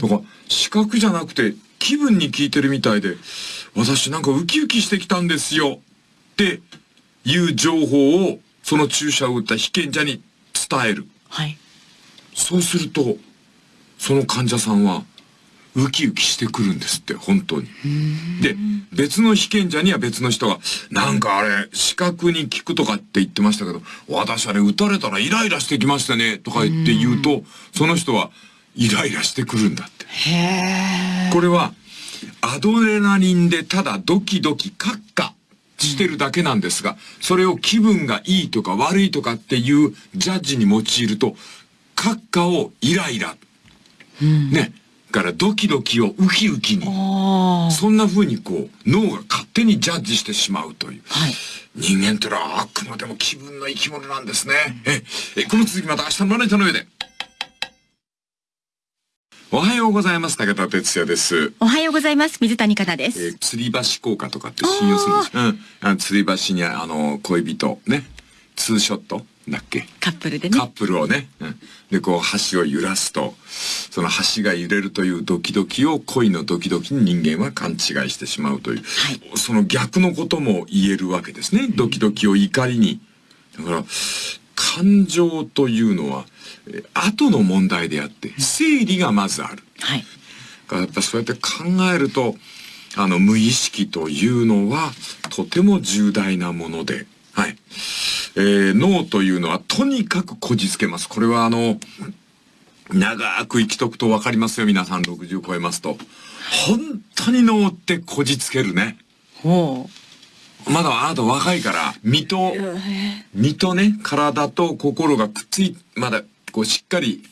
だから視覚じゃなくて気分に効いてるみたいで、私なんかウキウキしてきたんですよっていう情報をその注射を打った被験者に伝える。はいそうすると、その患者さんは、ウキウキしてくるんですって、本当に。で、別の被験者には別の人が、なんかあれ、視覚に効くとかって言ってましたけど、私あれ打たれたらイライラしてきましたね、とか言って言うと、その人は、イライラしてくるんだって。へえこれは、アドレナリンでただドキドキカッカしてるだけなんですが、それを気分がいいとか悪いとかっていうジャッジに用いると、カッカをイライラ。ね。からドキドキをウキウキに。そんな風にこう、脳が勝手にジャッジしてしまうという。はい人間ってのはあくまでも気分の生き物なんですね。え、え、この続きまた明日のマネージャーの上で。おはようございます。武田哲也です。おはようございます水谷香奈でえすー吊り橋効果とかって信用するんですうん。あの吊り橋にあの、恋人、ね。ツーショットだっけ？カップルでねカップルをね。うん。で、こう、橋を揺らすと、その橋が揺れるというドキドキを恋のドキドキに人間は勘違いしてしまうという、その逆のことも言えるわけですね。ドキドキを怒りに。だから、感情というのは、えー後の問題であって、整理がまずある。はいだからやっぱそうやって考えると、あの、無意識というのは、とても重大なもので、はい。えー脳というのはとにかくこじつけます。これはあの、長く生きとくとわかりますよ、皆さん60超えますと。本当に脳ってこじつけるね。ほまだあなた若いから、身と、身とね、体と心がくっつい、まだ、こう、しっかり、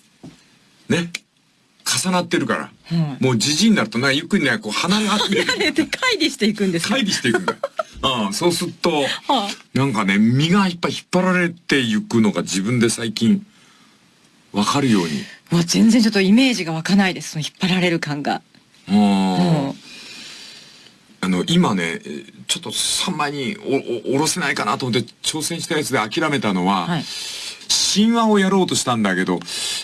ね、重なってるから。うんもうじじいになるとね、ゆっくりね、こう、鼻が見ええれて 乖離していくんですか乖離していくんだよ。ああ、そうすると、はなんかね、身がいっぱい引っ張られていくのが自分で最近、わかるように。あもう全然ちょっとイメージが湧かないですその引っ張られる感があうんああの、今ね、えーちょっと3枚におおおろせないかなと思って挑戦したやつで諦めたのは、はい。神話をやろうとしたんだけど、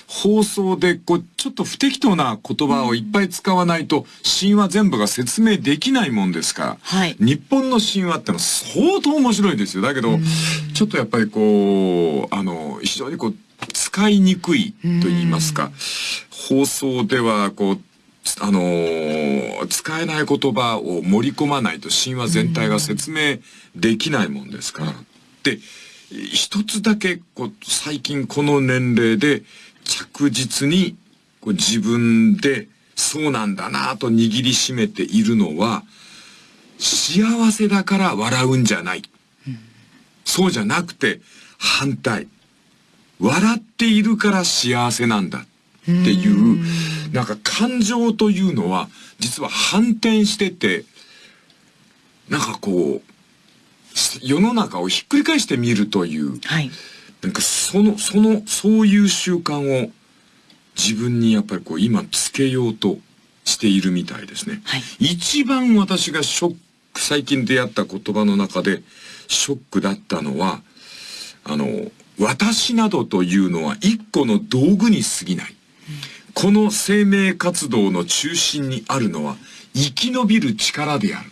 放送でこう、ちょっと不適当な言葉をいっぱい使わないと、神話全部が説明できないもんですから、はい。日本の神話ってのは相当面白いですよ。だけど、ちょっとやっぱりこう、あの、非常にこう、使いにくいと言いますか、放送ではこう、あのー使えない言葉を盛り込まないと神話全体が説明できないもんですから。で、一つだけこう最近この年齢で着実にこう自分でそうなんだなと握りしめているのは、幸せだから笑うんじゃない。そうじゃなくて反対。笑っているから幸せなんだっていう、なんか感情というのは実は反転してて、なんかこう、世の中をひっくり返してみるという、はい。なんかその、その、そういう習慣を自分にやっぱりこう今つけようとしているみたいですね。はい一番私がショック、最近出会った言葉の中でショックだったのは、あの、私などというのは一個の道具に過ぎない。この生命活動の中心にあるのは生き延びる力である。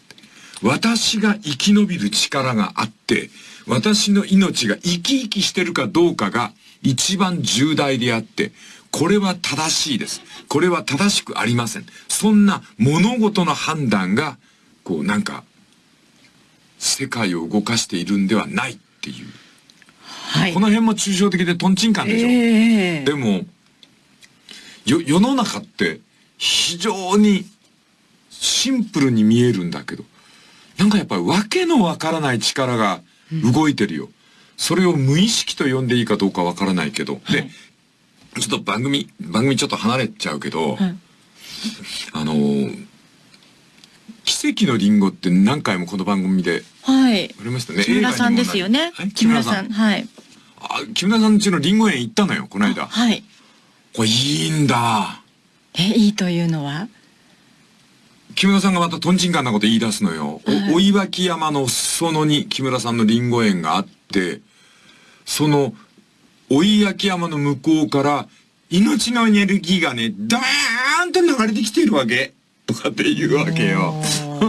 私が生き延びる力があって、私の命が生き生きしてるかどうかが一番重大であって、これは正しいです。これは正しくありません。そんな物事の判断が、こうなんか、世界を動かしているんではないっていう。はいこ。の辺も抽象的でトンチンカンでしょ。ええでも、よ、世の中って非常にシンプルに見えるんだけど、なんかやっぱりわけのわからない力が動いてるよ。それを無意識と呼んでいいかどうかわからないけど。で、ちょっと番組、番組ちょっと離れちゃうけど、はい あのー奇跡のリンゴって何回もこの番組ではい。ありましたね。木村さんですよねはい。木村さん。。はい。あ、木村さん家のリンゴ園行ったのよ、この間。はい。これいいんだ。え、いいというのは？木村さんがまたトンチンカンなこと言い出すのよ。はいお、追脇山の裾野に木村さんのリンゴ園があって、その、追脇山の向こうから、命のエネルギーがね、ダーンって流れてきているわけ。とかって言うわけよ。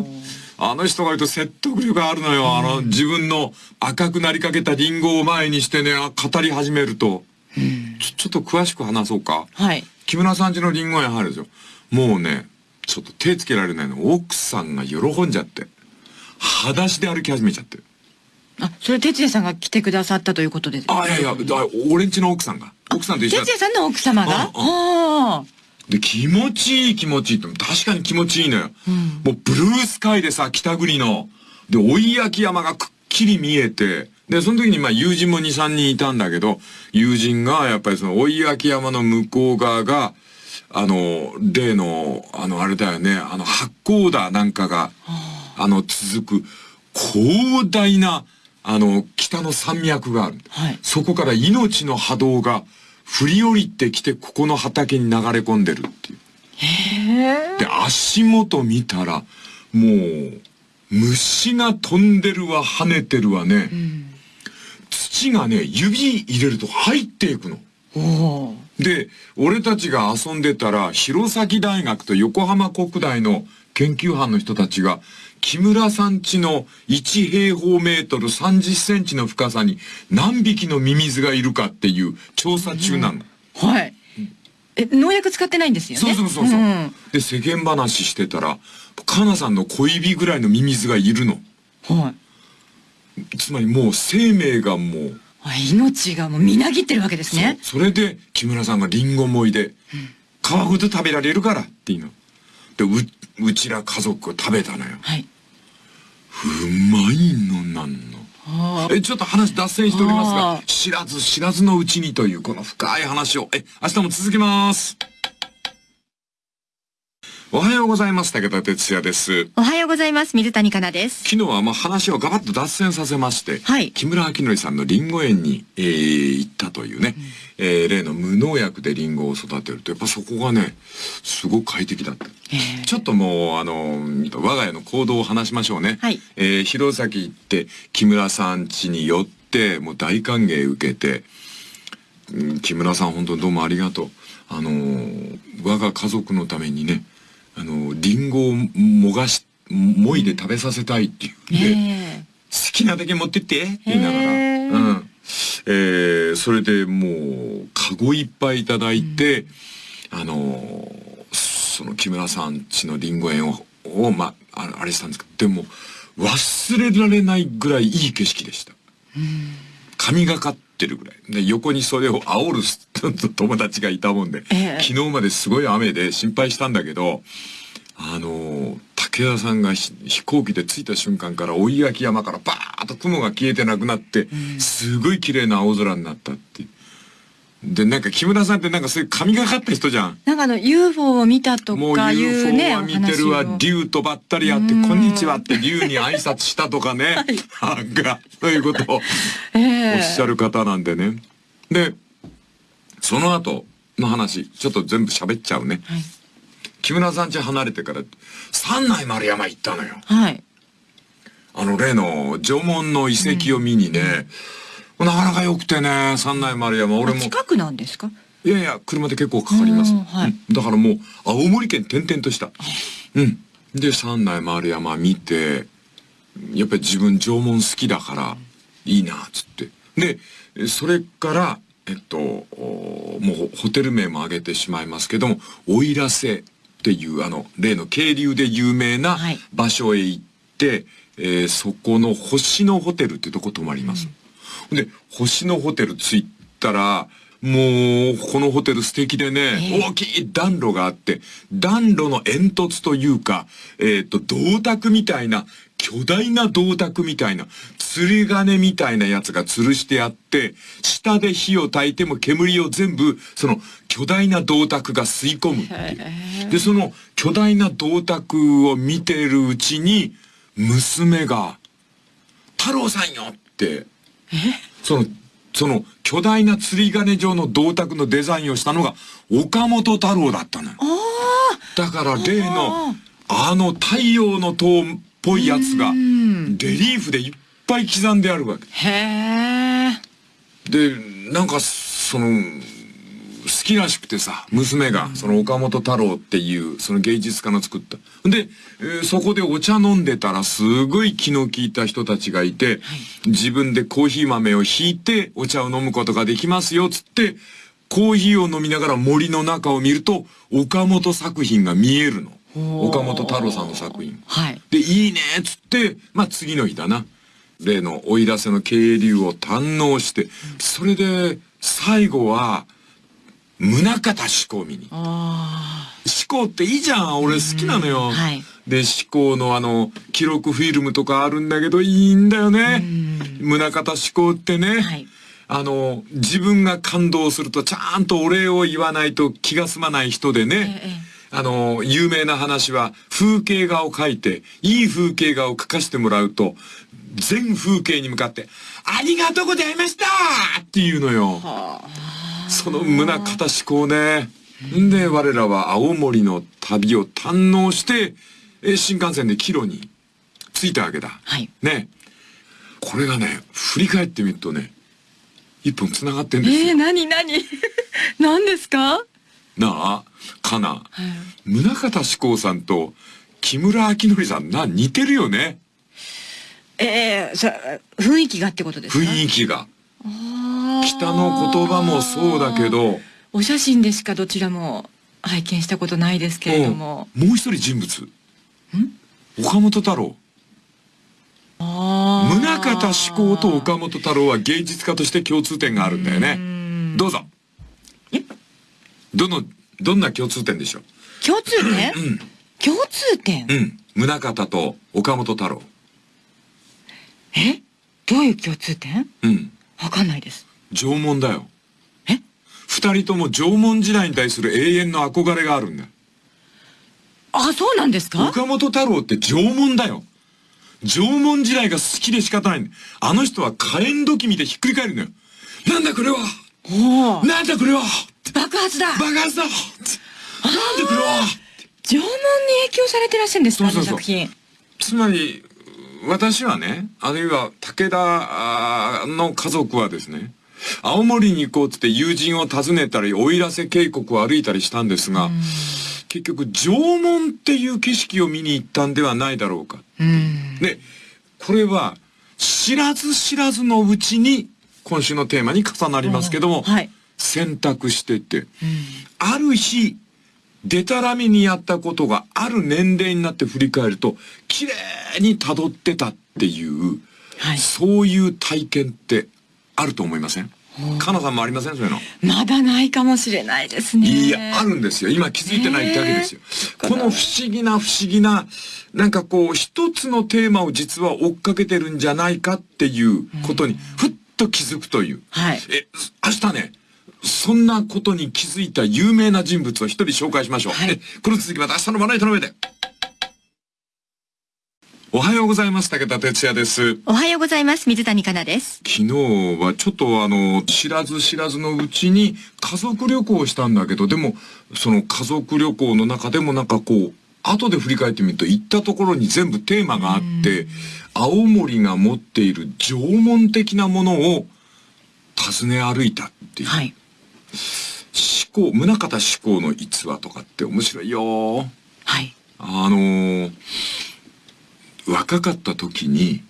あの人が言うと説得力があるのよ。あの、自分の赤くなりかけたリンゴを前にしてね、あ語り始めると。ちょ、ちょっと詳しく話そうか。はい。木村さん家のリンゴ園入るでしょ。もうね、ちょっと手つけられないの。奥さんが喜んじゃって。裸足で歩き始めちゃって。あ、それ哲也さんが来てくださったということで。あ、いやいや、だ俺んちの奥さんが。奥さんと一緒だ哲也さんの奥様が？うんうんあで、気持ちいい気持ちいいって、確かに気持ちいいのよ。もうブルースカイでさ、北国の。で、追い焼き山がくっきり見えて、で、その時にまあ友人も2、3人いたんだけど、友人がやっぱりその追い焼き山の向こう側が、あの、例の、あの、あれだよね、あの、八甲田なんかが、あの、続く、広大な、あの、北の山脈がある。はいそこから命の波動が振り降りてきて、ここの畑に流れ込んでるっていう。へえ。で、足元見たら、もう、虫が飛んでるわ、跳ねてるわね。土がね、指入れると入っていくの。で、俺たちが遊んでたら、弘前大学と横浜国大の研究班の人たちが、木村さん家の1平方メートル30センチの深さに何匹のミミズがいるかっていう調査中なの。はい。え、農薬使ってないんですよね？そうそうそうそう。んで、世間話してたら、かなさんの小指ぐらいのミミズがいるの。はい。つまりもう生命がもう、あ命がもうみなぎってるわけですね。それで木村さんがリンゴもいで、皮ごと食べられるからっていうの。で、う、うちら家族食べたのよ。はい。うまいのなんの。あえ、ちょっと話脱線しておりますあがー、知らず知らずのうちにというこの深い話を、え、明日も続きます。おはようございます。武田哲也です。おはようございます。水谷香奈です。昨日はまあ話をガバッと脱線させまして、はい木村明則さんのリンゴ園に、えー行ったというね、えー例の無農薬でリンゴを育てると、やっぱそこがね、すごく快適だった。えちょっともう、あの、我が家の行動を話しましょうね。はいえー弘前行って、木村さん家に寄って、もう大歓迎受けて、うん木村さん本当にどうもありがとう。あのー我が家族のためにね、あのーリンゴをもがし、もいで食べさせたいっていうえね。え好きなだけ持ってってって言いながら。へーうん。えーそれでもう、カゴいっぱいいただいて、あのーその木村さん家のリンゴ園を、をまあ、あれしたんですけど、でも、忘れられないぐらいいい景色でした。神がかってるぐらい。で、横にそれを煽る 友達がいたもんで、ええ昨日まですごい雨で心配したんだけど、あの、武田さんがひ飛行機で着いた瞬間から追い焼き山からバーッと雲が消えてなくなって、すごい綺麗な青空になったっていう。で、なんか木村さんってなんかそういう神がかった人じゃん。なんかあの UFO を見たとかいう UFO ね、は見てるわ竜とばったり会って、うんこんにちはって竜に挨拶したとかね。なんか、そういうことをええおっしゃる方なんでね。で、その後の話、ちょっと全部喋っちゃうね。はい。木村さん家離れてから、三内丸山行ったのよ。はい。あの例の縄文の遺跡を見にね、なかなか良くてね、三内丸山。俺も、近くなんですか？いやいや、車で結構かかります。うんはいうんだからもう、青森県転々とした。うん。で、三内丸山見て、やっぱり自分縄文好きだから、いいな、つって。で、それから、えっと、おもうホテル名も挙げてしまいますけども、奥入瀬っていうあの、例の渓流で有名なはい場所へ行って、えーそこの星のホテルってとこ泊まります。で、星のホテル着いたら、もう、このホテル素敵でね、ええ大きい暖炉があって、暖炉の煙突というか、えっ、と、銅鐸みたいな、巨大な銅鐸みたいな、釣り鐘みたいなやつが吊るしてあって、下で火を焚いても煙を全部、その巨大な銅鐸が吸い込むっていう。で、その巨大な銅鐸を見てるうちに、娘が、太郎さんよって、その、その巨大な釣り鐘状の銅鐸のデザインをしたのが岡本太郎だったのよ。だから例のあの太陽の塔っぽいやつがんレリーフでいっぱい刻んであるわけ。へえ。で、なんかその、好きらしくてさ、娘が、その岡本太郎っていう、その芸術家の作った。で、えーそこでお茶飲んでたら、すごい気の利いた人たちがいて、自分でコーヒー豆をひいて、お茶を飲むことができますよ、つって、コーヒーを飲みながら森の中を見ると、岡本作品が見えるの。岡本太郎さんの作品。はい。で、いいねっつって、まあ次の日だな。例の追い出せの渓流を堪能して、それで、最後は、宗像志功見に。あ志功っていいじゃん俺好きなのよ。はいで、志功のあの、記録フィルムとかあるんだけど、いいんだよね。宗像志功ってね。はいあの、自分が感動するとちゃんとお礼を言わないと気が済まない人でね。ええあの、有名な話は、風景画を描いて、いい風景画を描かしてもらうと、全風景に向かって、ありがとうございましたっていうのよ。その胸方志向ね。んで、我らは青森の旅を堪能して、え新幹線で帰路に着いたわけだ。はいね。これがね、振り返ってみるとね、一本繋がってんー。ですよ。えー、何何？何ですか？なあ、かな。はい宗像志功さんと木村明則さんな、似てるよね。ええそ雰囲気がってことですか？雰囲気が。北の言葉もそうだけど、お写真でしかどちらも拝見したことないですけれども。うんもう一人人物。岡本太郎。宗像志功と岡本太郎は芸術家として共通点があるんだよね。どうぞ。えどの、どんな共通点でしょう？共通点、共通点、うん。宗像と岡本太郎。え？どういう共通点？うん。わかんないです。縄文だよ。え？二人とも縄文時代に対する永遠の憧れがあるんだよ。あ、そうなんですか？岡本太郎って縄文だよ。縄文時代が好きで仕方ないあの人は火炎土器見てひっくり返るのよ。なんだこれは？おおなんだこれは？爆発だ爆発だなんでこれは縄文に影響されてらっしゃるんですかそうそうそうあの作品。つまり、私はね、あるいは武田の家族はですね、青森に行こうって友人を訪ねたり、奥入瀬渓谷を歩いたりしたんですが、結局縄文っていう景色を見に行ったんではないだろうか。うん。で、これは知らず知らずのうちに今週のテーマに重なりますけども、はい。選択してて、ある日、でたらめにやったことがある年齢になって振り返ると、綺麗に辿ってたっていう、はいそういう体験ってあると思いません？かなさんもありません？そういうの。まだないかもしれないですね。いや、あるんですよ。今気づいてないってわけですよ。この不思議な不思議な、なんかこう、一つのテーマを実は追っかけてるんじゃないかっていうことに、ふっと気づくという。はいえ、明日ね、そんなことに気づいた有名な人物を一人紹介しましょう。はいえこの続きまた明日のまな板の上で。おはようございます。武田哲也です。おはようございます。水谷香奈です。昨日はちょっとあの、知らず知らずのうちに家族旅行をしたんだけど、でも、その家族旅行の中でもなんかこう、後で振り返ってみると行ったところに全部テーマがあって、青森が持っている縄文的なものを訪ね歩いたっていう。はい。思考、宗像志功の逸話とかって面白いよ。はい。あのー若かった時に、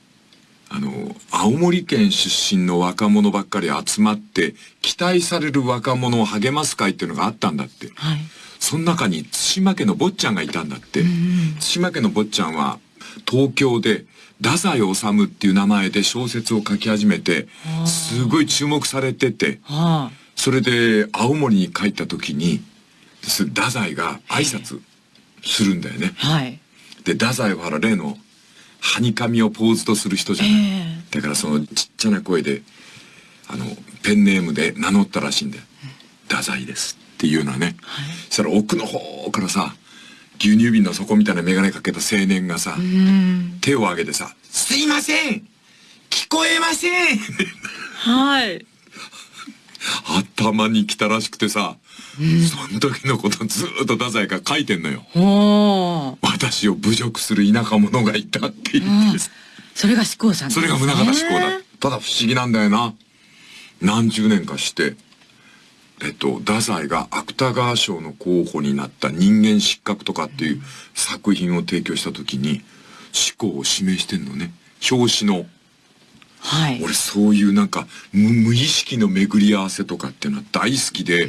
あのー青森県出身の若者ばっかり集まって、期待される若者を励ます会っていうのがあったんだって。はい。その中に対馬家の坊ちゃんがいたんだって。対馬家の坊ちゃんは、東京で、太宰治っていう名前で小説を書き始めて、すごい注目されてて、はあ。それで青森に帰った時に、す太宰が挨拶するんだよね。はい。で、太宰は例の、はにかみをポーズとする人じゃない。ええだからそのちっちゃな声で、あの、ペンネームで名乗ったらしいんだよ。太宰ですっていうのはね。そしたら奥の方からさ、牛乳瓶の底みたいな眼鏡かけた青年がさ、うん。手を挙げてさ、すいません聞こえませんはい。頭に来たらしくてさ、その時のことずーっと太宰が書いてんのよ。私を侮辱する田舎者がいたって言ってさそれが志功さんそねれが宗像志功だ。ただ不思議なんだよな。何十年かして、えっと、太宰が芥川賞の候補になった人間失格とかっていう作品を提供した時に、志功を指名してんのね。表紙の。はい。俺そういうなんか無無意識の巡り合わせとかっていうのは大好きで、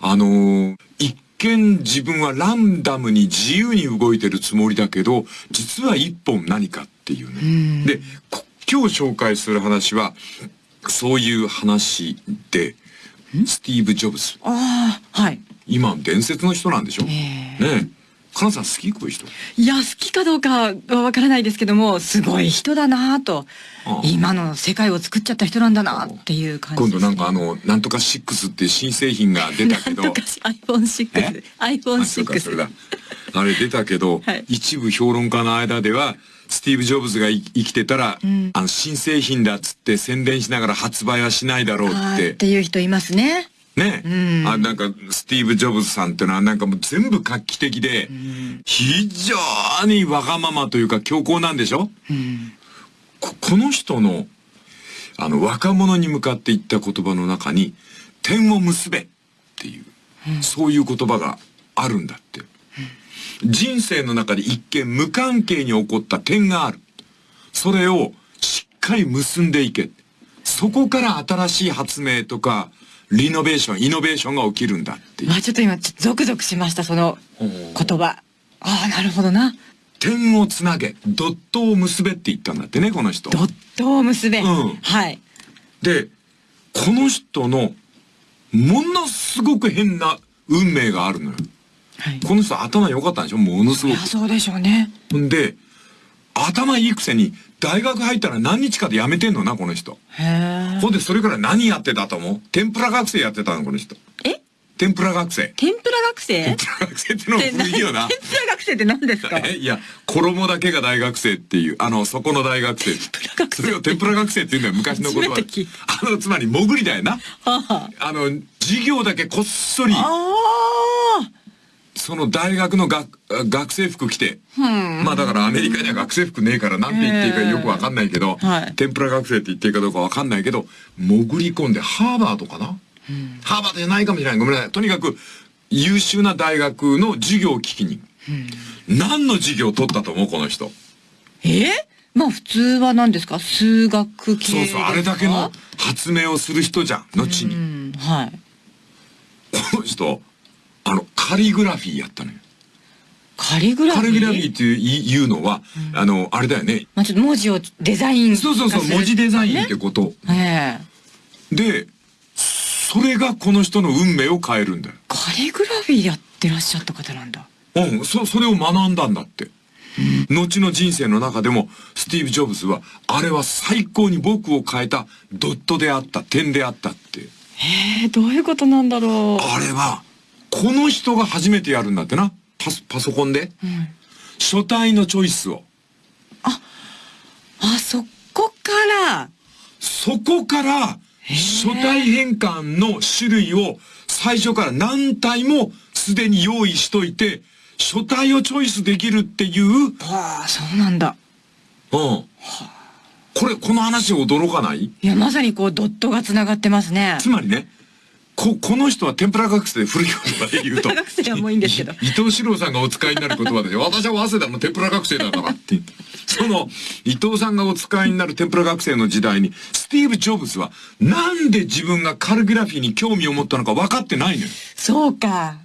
あのー一見自分はランダムに自由に動いてるつもりだけど、実は一本何かっていうね。で、こ今日紹介する話は、そういう話で、スティーブ・ジョブズ。ああ、はい。今伝説の人なんでしょ、えねえ。カナさん好きこういう人？いや、好きかどうかはわからないですけども、すごい人だなと。今の世界を作っちゃった人なんだなっていう感じね。度なんかあの、なんとか6っていう新製品が出たけど、なんとかし iPhone6。あそうかそれ iPhone6 だ。あれ出たけど、はい一部評論家の間では、スティーブ・ジョブズがい生きてたら、んあの新製品だっつって宣伝しながら発売はしないだろうっ。あーってていう人いますね。ね、うん。あなんかスティーブ・ジョブズさんってのはなんかもう全部画期的で、非常にわがままというか強硬なんでしょ？うん。ここの人のあの若者に向かって言った言葉の中に「点を結べ」っていう、そういう言葉があるんだって、人生の中で一見無関係に起こった点がある。それをしっかり結んでいけ。そこから新しい発明とかリノベーションイノベーションが起きるんだっていうまあちょっと今、ゾクゾクしました、その言葉。ああ、なるほどな。点をつなげドットを結べって言ったんだってねこの人ドットを結べ。うんはい。で、この人の、ものすごく変な運命があるのよ。はい。この人頭良かったんでしょ？ものすごいや、そうでしょうね。で、頭いいくせに、大学入ったら何日かで辞めてんのな、この人。へえ。ほんで、それから何やってたと思う？天ぷら学生やってたの、この人。え？天ぷら学生。天ぷら学生？天ぷら学生ってのも古いよな天。ぷら学生って何ですか？えいや、衣だけが大学生っていう、あの、そこの大学生。ぷら学生それを天ぷら学生って言うんだよ、昔の言葉で。あの、つまり、潜りだよな。はあ。あの、授業だけこっそり、ああ。その大学の学学生服着て、まあだからアメリカには学生服ねえからなんて言っていいかよくわかんないけど、はい天ぷら学生って言っていいかどうかわかんないけど、潜り込んでハーバードかな、ハーバードじゃないかもしれない。ごめんなさい。とにかく優秀な大学の授業を聞きに。何の授業を取ったと思うこの人？え？まあ普通は何ですか？数学系そうそう、あれだけの発明をする人じゃん、後に。うん、はい。この人、あの、カリグラフィーやったのよ。カリグラフィー？カリグラフィーっていういうのは、あの、あれだよね。まあ、ちょっと文字をデザインそうそうそう、文字デザインってねこと。ええで、それがこの人の運命を変えるんだよ。カリグラフィーやってらっしゃった方なんだ。うん、そ、それを学んだんだって。後の人生の中でも、スティーブ・ジョブズは、あれは最高に僕を変えたドットであった、点であったって。ええどういうことなんだろう。あれは、この人が初めてやるんだってな。パソ、パソコンで。うん書体のチョイスを。あ、そこから、そこから、書体変換の種類を最初から何体もすでに用意しといて、書体をチョイスできるっていう、はあ、そうなんだ。うん。これ、この話驚かない？いや、まさにこう、ドットが繋がってますね。つまりね、こ、この人は天ぷら学生で古い言葉で言うと。学生はもういいんですけどい伊藤四郎さんがお使いになる言葉で、私は早稲田の天ぷら学生だからって。その、伊藤さんがお使いになる天ぷら学生の時代に、スティーブ・ジョブズは、なんで自分がカルグラフィーに興味を持ったのか分かってないのよ。そうか。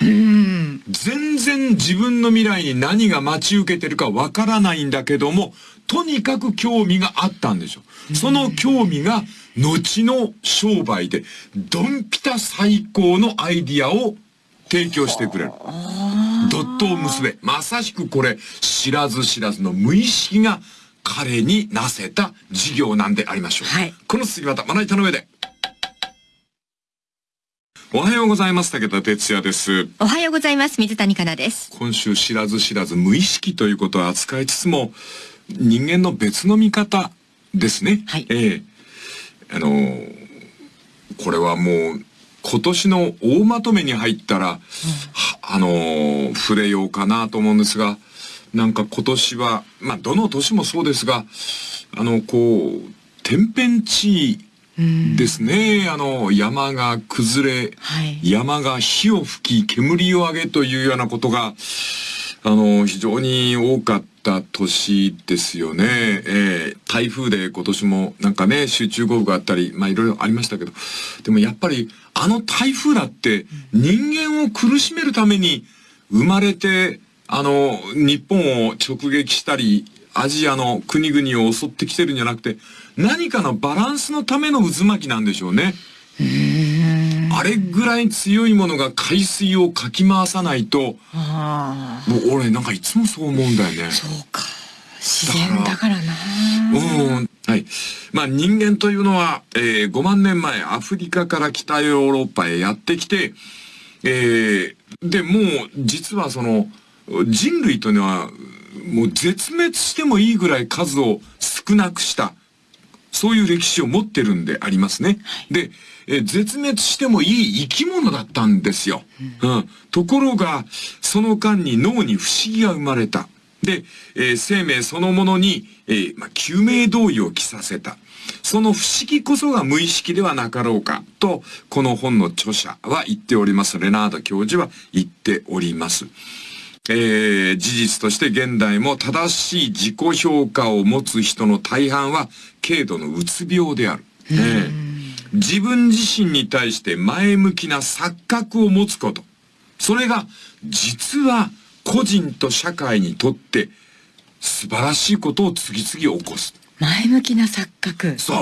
うん。全然自分の未来に何が待ち受けてるかわからないんだけども、とにかく興味があったんでしょ。その興味が後の商売で、ドンピタ最高のアイディアを提供してくれる。ドットを結べ。まさしくこれ、知らず知らずの無意識が彼になせた事業なんでありましょう。はいこの次またまな板の上で。おはようございます。武田哲也です。おはようございます。水谷香奈です。今週知らず知らず無意識ということを扱いつつも人間の別の見方ですね。はいええあのーこれはもう今年の大まとめに入ったら、はあのー触れようかなと思うんですがなんか今年はまあどの年もそうですがあのこう天変地異ですね、あの山が崩れ、はい。山が火を吹き煙を上げというようなことがあの非常に多かった年ですよね、えー台風で今年もなんかね集中豪雨があったりまあいろいろありましたけど。でもやっぱりあの台風だって人間を苦しめるために生まれてあの日本を直撃したりアジアの国々を襲ってきてるんじゃなくて何かのバランスのための渦巻きなんでしょうね。あれぐらい強いものが海水をかき回さないと、ああ。もう俺なんかいつもそう思うんだよね。そうか。自然だからな。うん。はい。まあ人間というのは、えー5万年前アフリカから北ヨーロッパへやってきて、えーで、もう実はその人類というのはもう絶滅してもいいぐらい数を少なくした。そういう歴史を持ってるんでありますね。で、えー絶滅してもいい生き物だったんですよ。うん。ところが、その間に脳に不思議が生まれた。で、えー生命そのものに、えーまあ、救命胴衣を着させた。その不思議こそが無意識ではなかろうか、と、この本の著者は言っております。レナード教授は言っております。えー事実として現代も正しい自己評価を持つ人の大半は軽度のうつ病である。えー自分自身に対して前向きな錯覚を持つこと。それが実は個人と社会にとって素晴らしいことを次々起こす。前向きな錯覚。そう。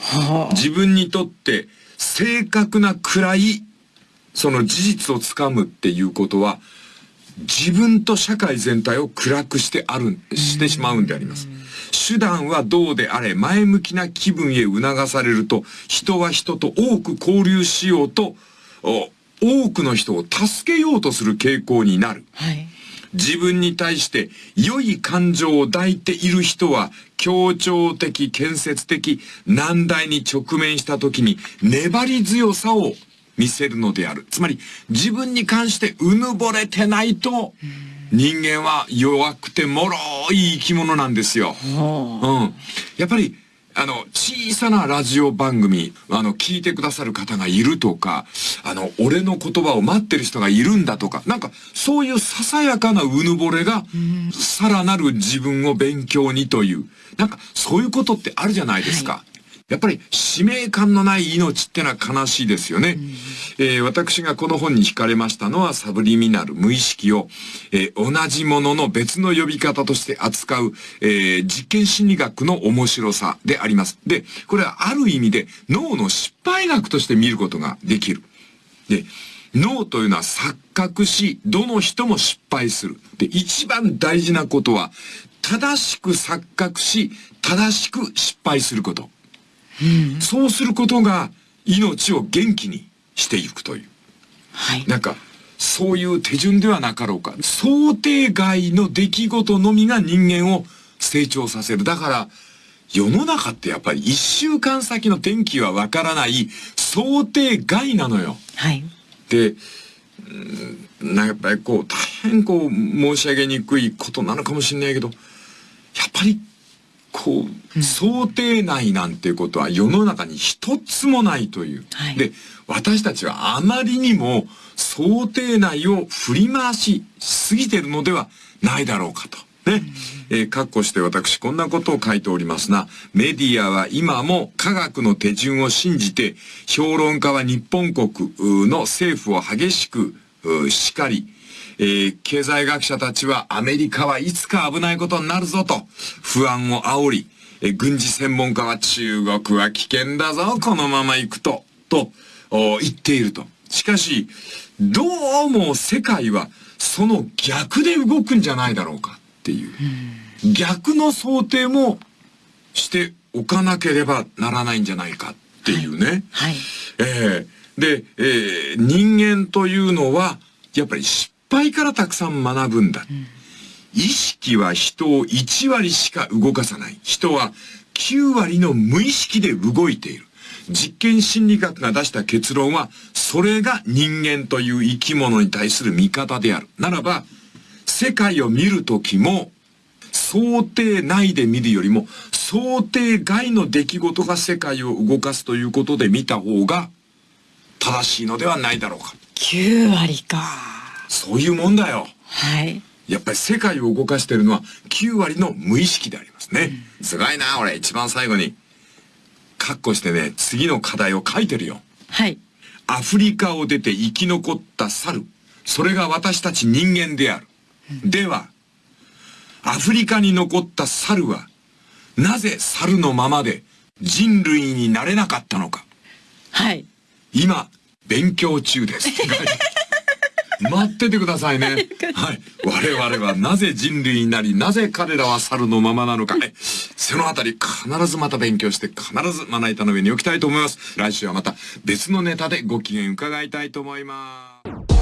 はあ。自分にとって正確な暗いその事実をつかむっていうことは自分と社会全体を暗くしてあるしてしまうんであります手段はどうであれ前向きな気分へ促されると人は人と多く交流しようとお多くの人を助けようとする傾向になるはい。自分に対して良い感情を抱いている人は協調的、建設的、難題に直面した時に粘り強さを見せるのである。つまり自分に関してうぬぼれてないと人間は弱くて脆い生き物なんですよ。はうん。やっぱり、あの、小さなラジオ番組、あの、聞いてくださる方がいるとか、あの、俺の言葉を待ってる人がいるんだとか、なんか、そういうささやかなうぬぼれが、さらなる自分を勉強にという、なんか、そういうことってあるじゃないですか。やっぱり使命感のない命ってのは悲しいですよね。えー私がこの本に惹かれましたのはサブリミナル、無意識を、えー同じものの別の呼び方として扱う、えー実験心理学の面白さであります。で、これはある意味で脳の失敗学として見ることができる。で、脳というのは錯覚し、どの人も失敗する。で、一番大事なことは、正しく錯覚し、正しく失敗すること。そうすることが命を元気にしていくという。はい。なんか、そういう手順ではなかろうか。想定外の出来事のみが人間を成長させる。だから、世の中ってやっぱり一週間先の天気はわからない想定外なのよ。はい。で、うんなんかやっぱりこう、大変こう、申し上げにくいことなのかもしれないけど、やっぱり、こう、想定内なんていうことは世の中に一つもないという。はいで、私たちはあまりにも想定内を振り回しすぎてるのではないだろうかと。ね。えー、括弧して私こんなことを書いておりますな。メディアは今も科学の手順を信じて、評論家は日本国の政府を激しく叱り、えー経済学者たちはアメリカはいつか危ないことになるぞと不安を煽り、えー軍事専門家は中国は危険だぞ、このまま行くと、とお言っていると。しかし、どうも世界はその逆で動くんじゃないだろうかっていう。逆の想定もしておかなければならないんじゃないかっていうね。はい。ええで、えー人間というのは、やっぱり失敗からたくさん学ぶんだ。意識は人を1割しか動かさない。人は9割の無意識で動いている。実験心理学が出した結論は、それが人間という生き物に対する見方である。ならば、世界を見るときも、想定内で見るよりも、想定外の出来事が世界を動かすということで見た方が、正しいのではないだろうか。9割か。そういうもんだよ。はい。やっぱり世界を動かしているのは9割の無意識でありますね。すごいな、俺。一番最後に、カッコしてね、次の課題を書いてるよ。はい。アフリカを出て生き残った猿。それが私たち人間である。では、アフリカに残った猿は、なぜ猿のままで人類になれなかったのか。はい。今、勉強中です。待っててくださいね。はい。我々はなぜ人類になり、なぜ彼らは猿のままなのか。えそのあたり必ずまた勉強して、必ずまな板の上に置きたいと思います。来週はまた別のネタでご機嫌伺いたいと思います。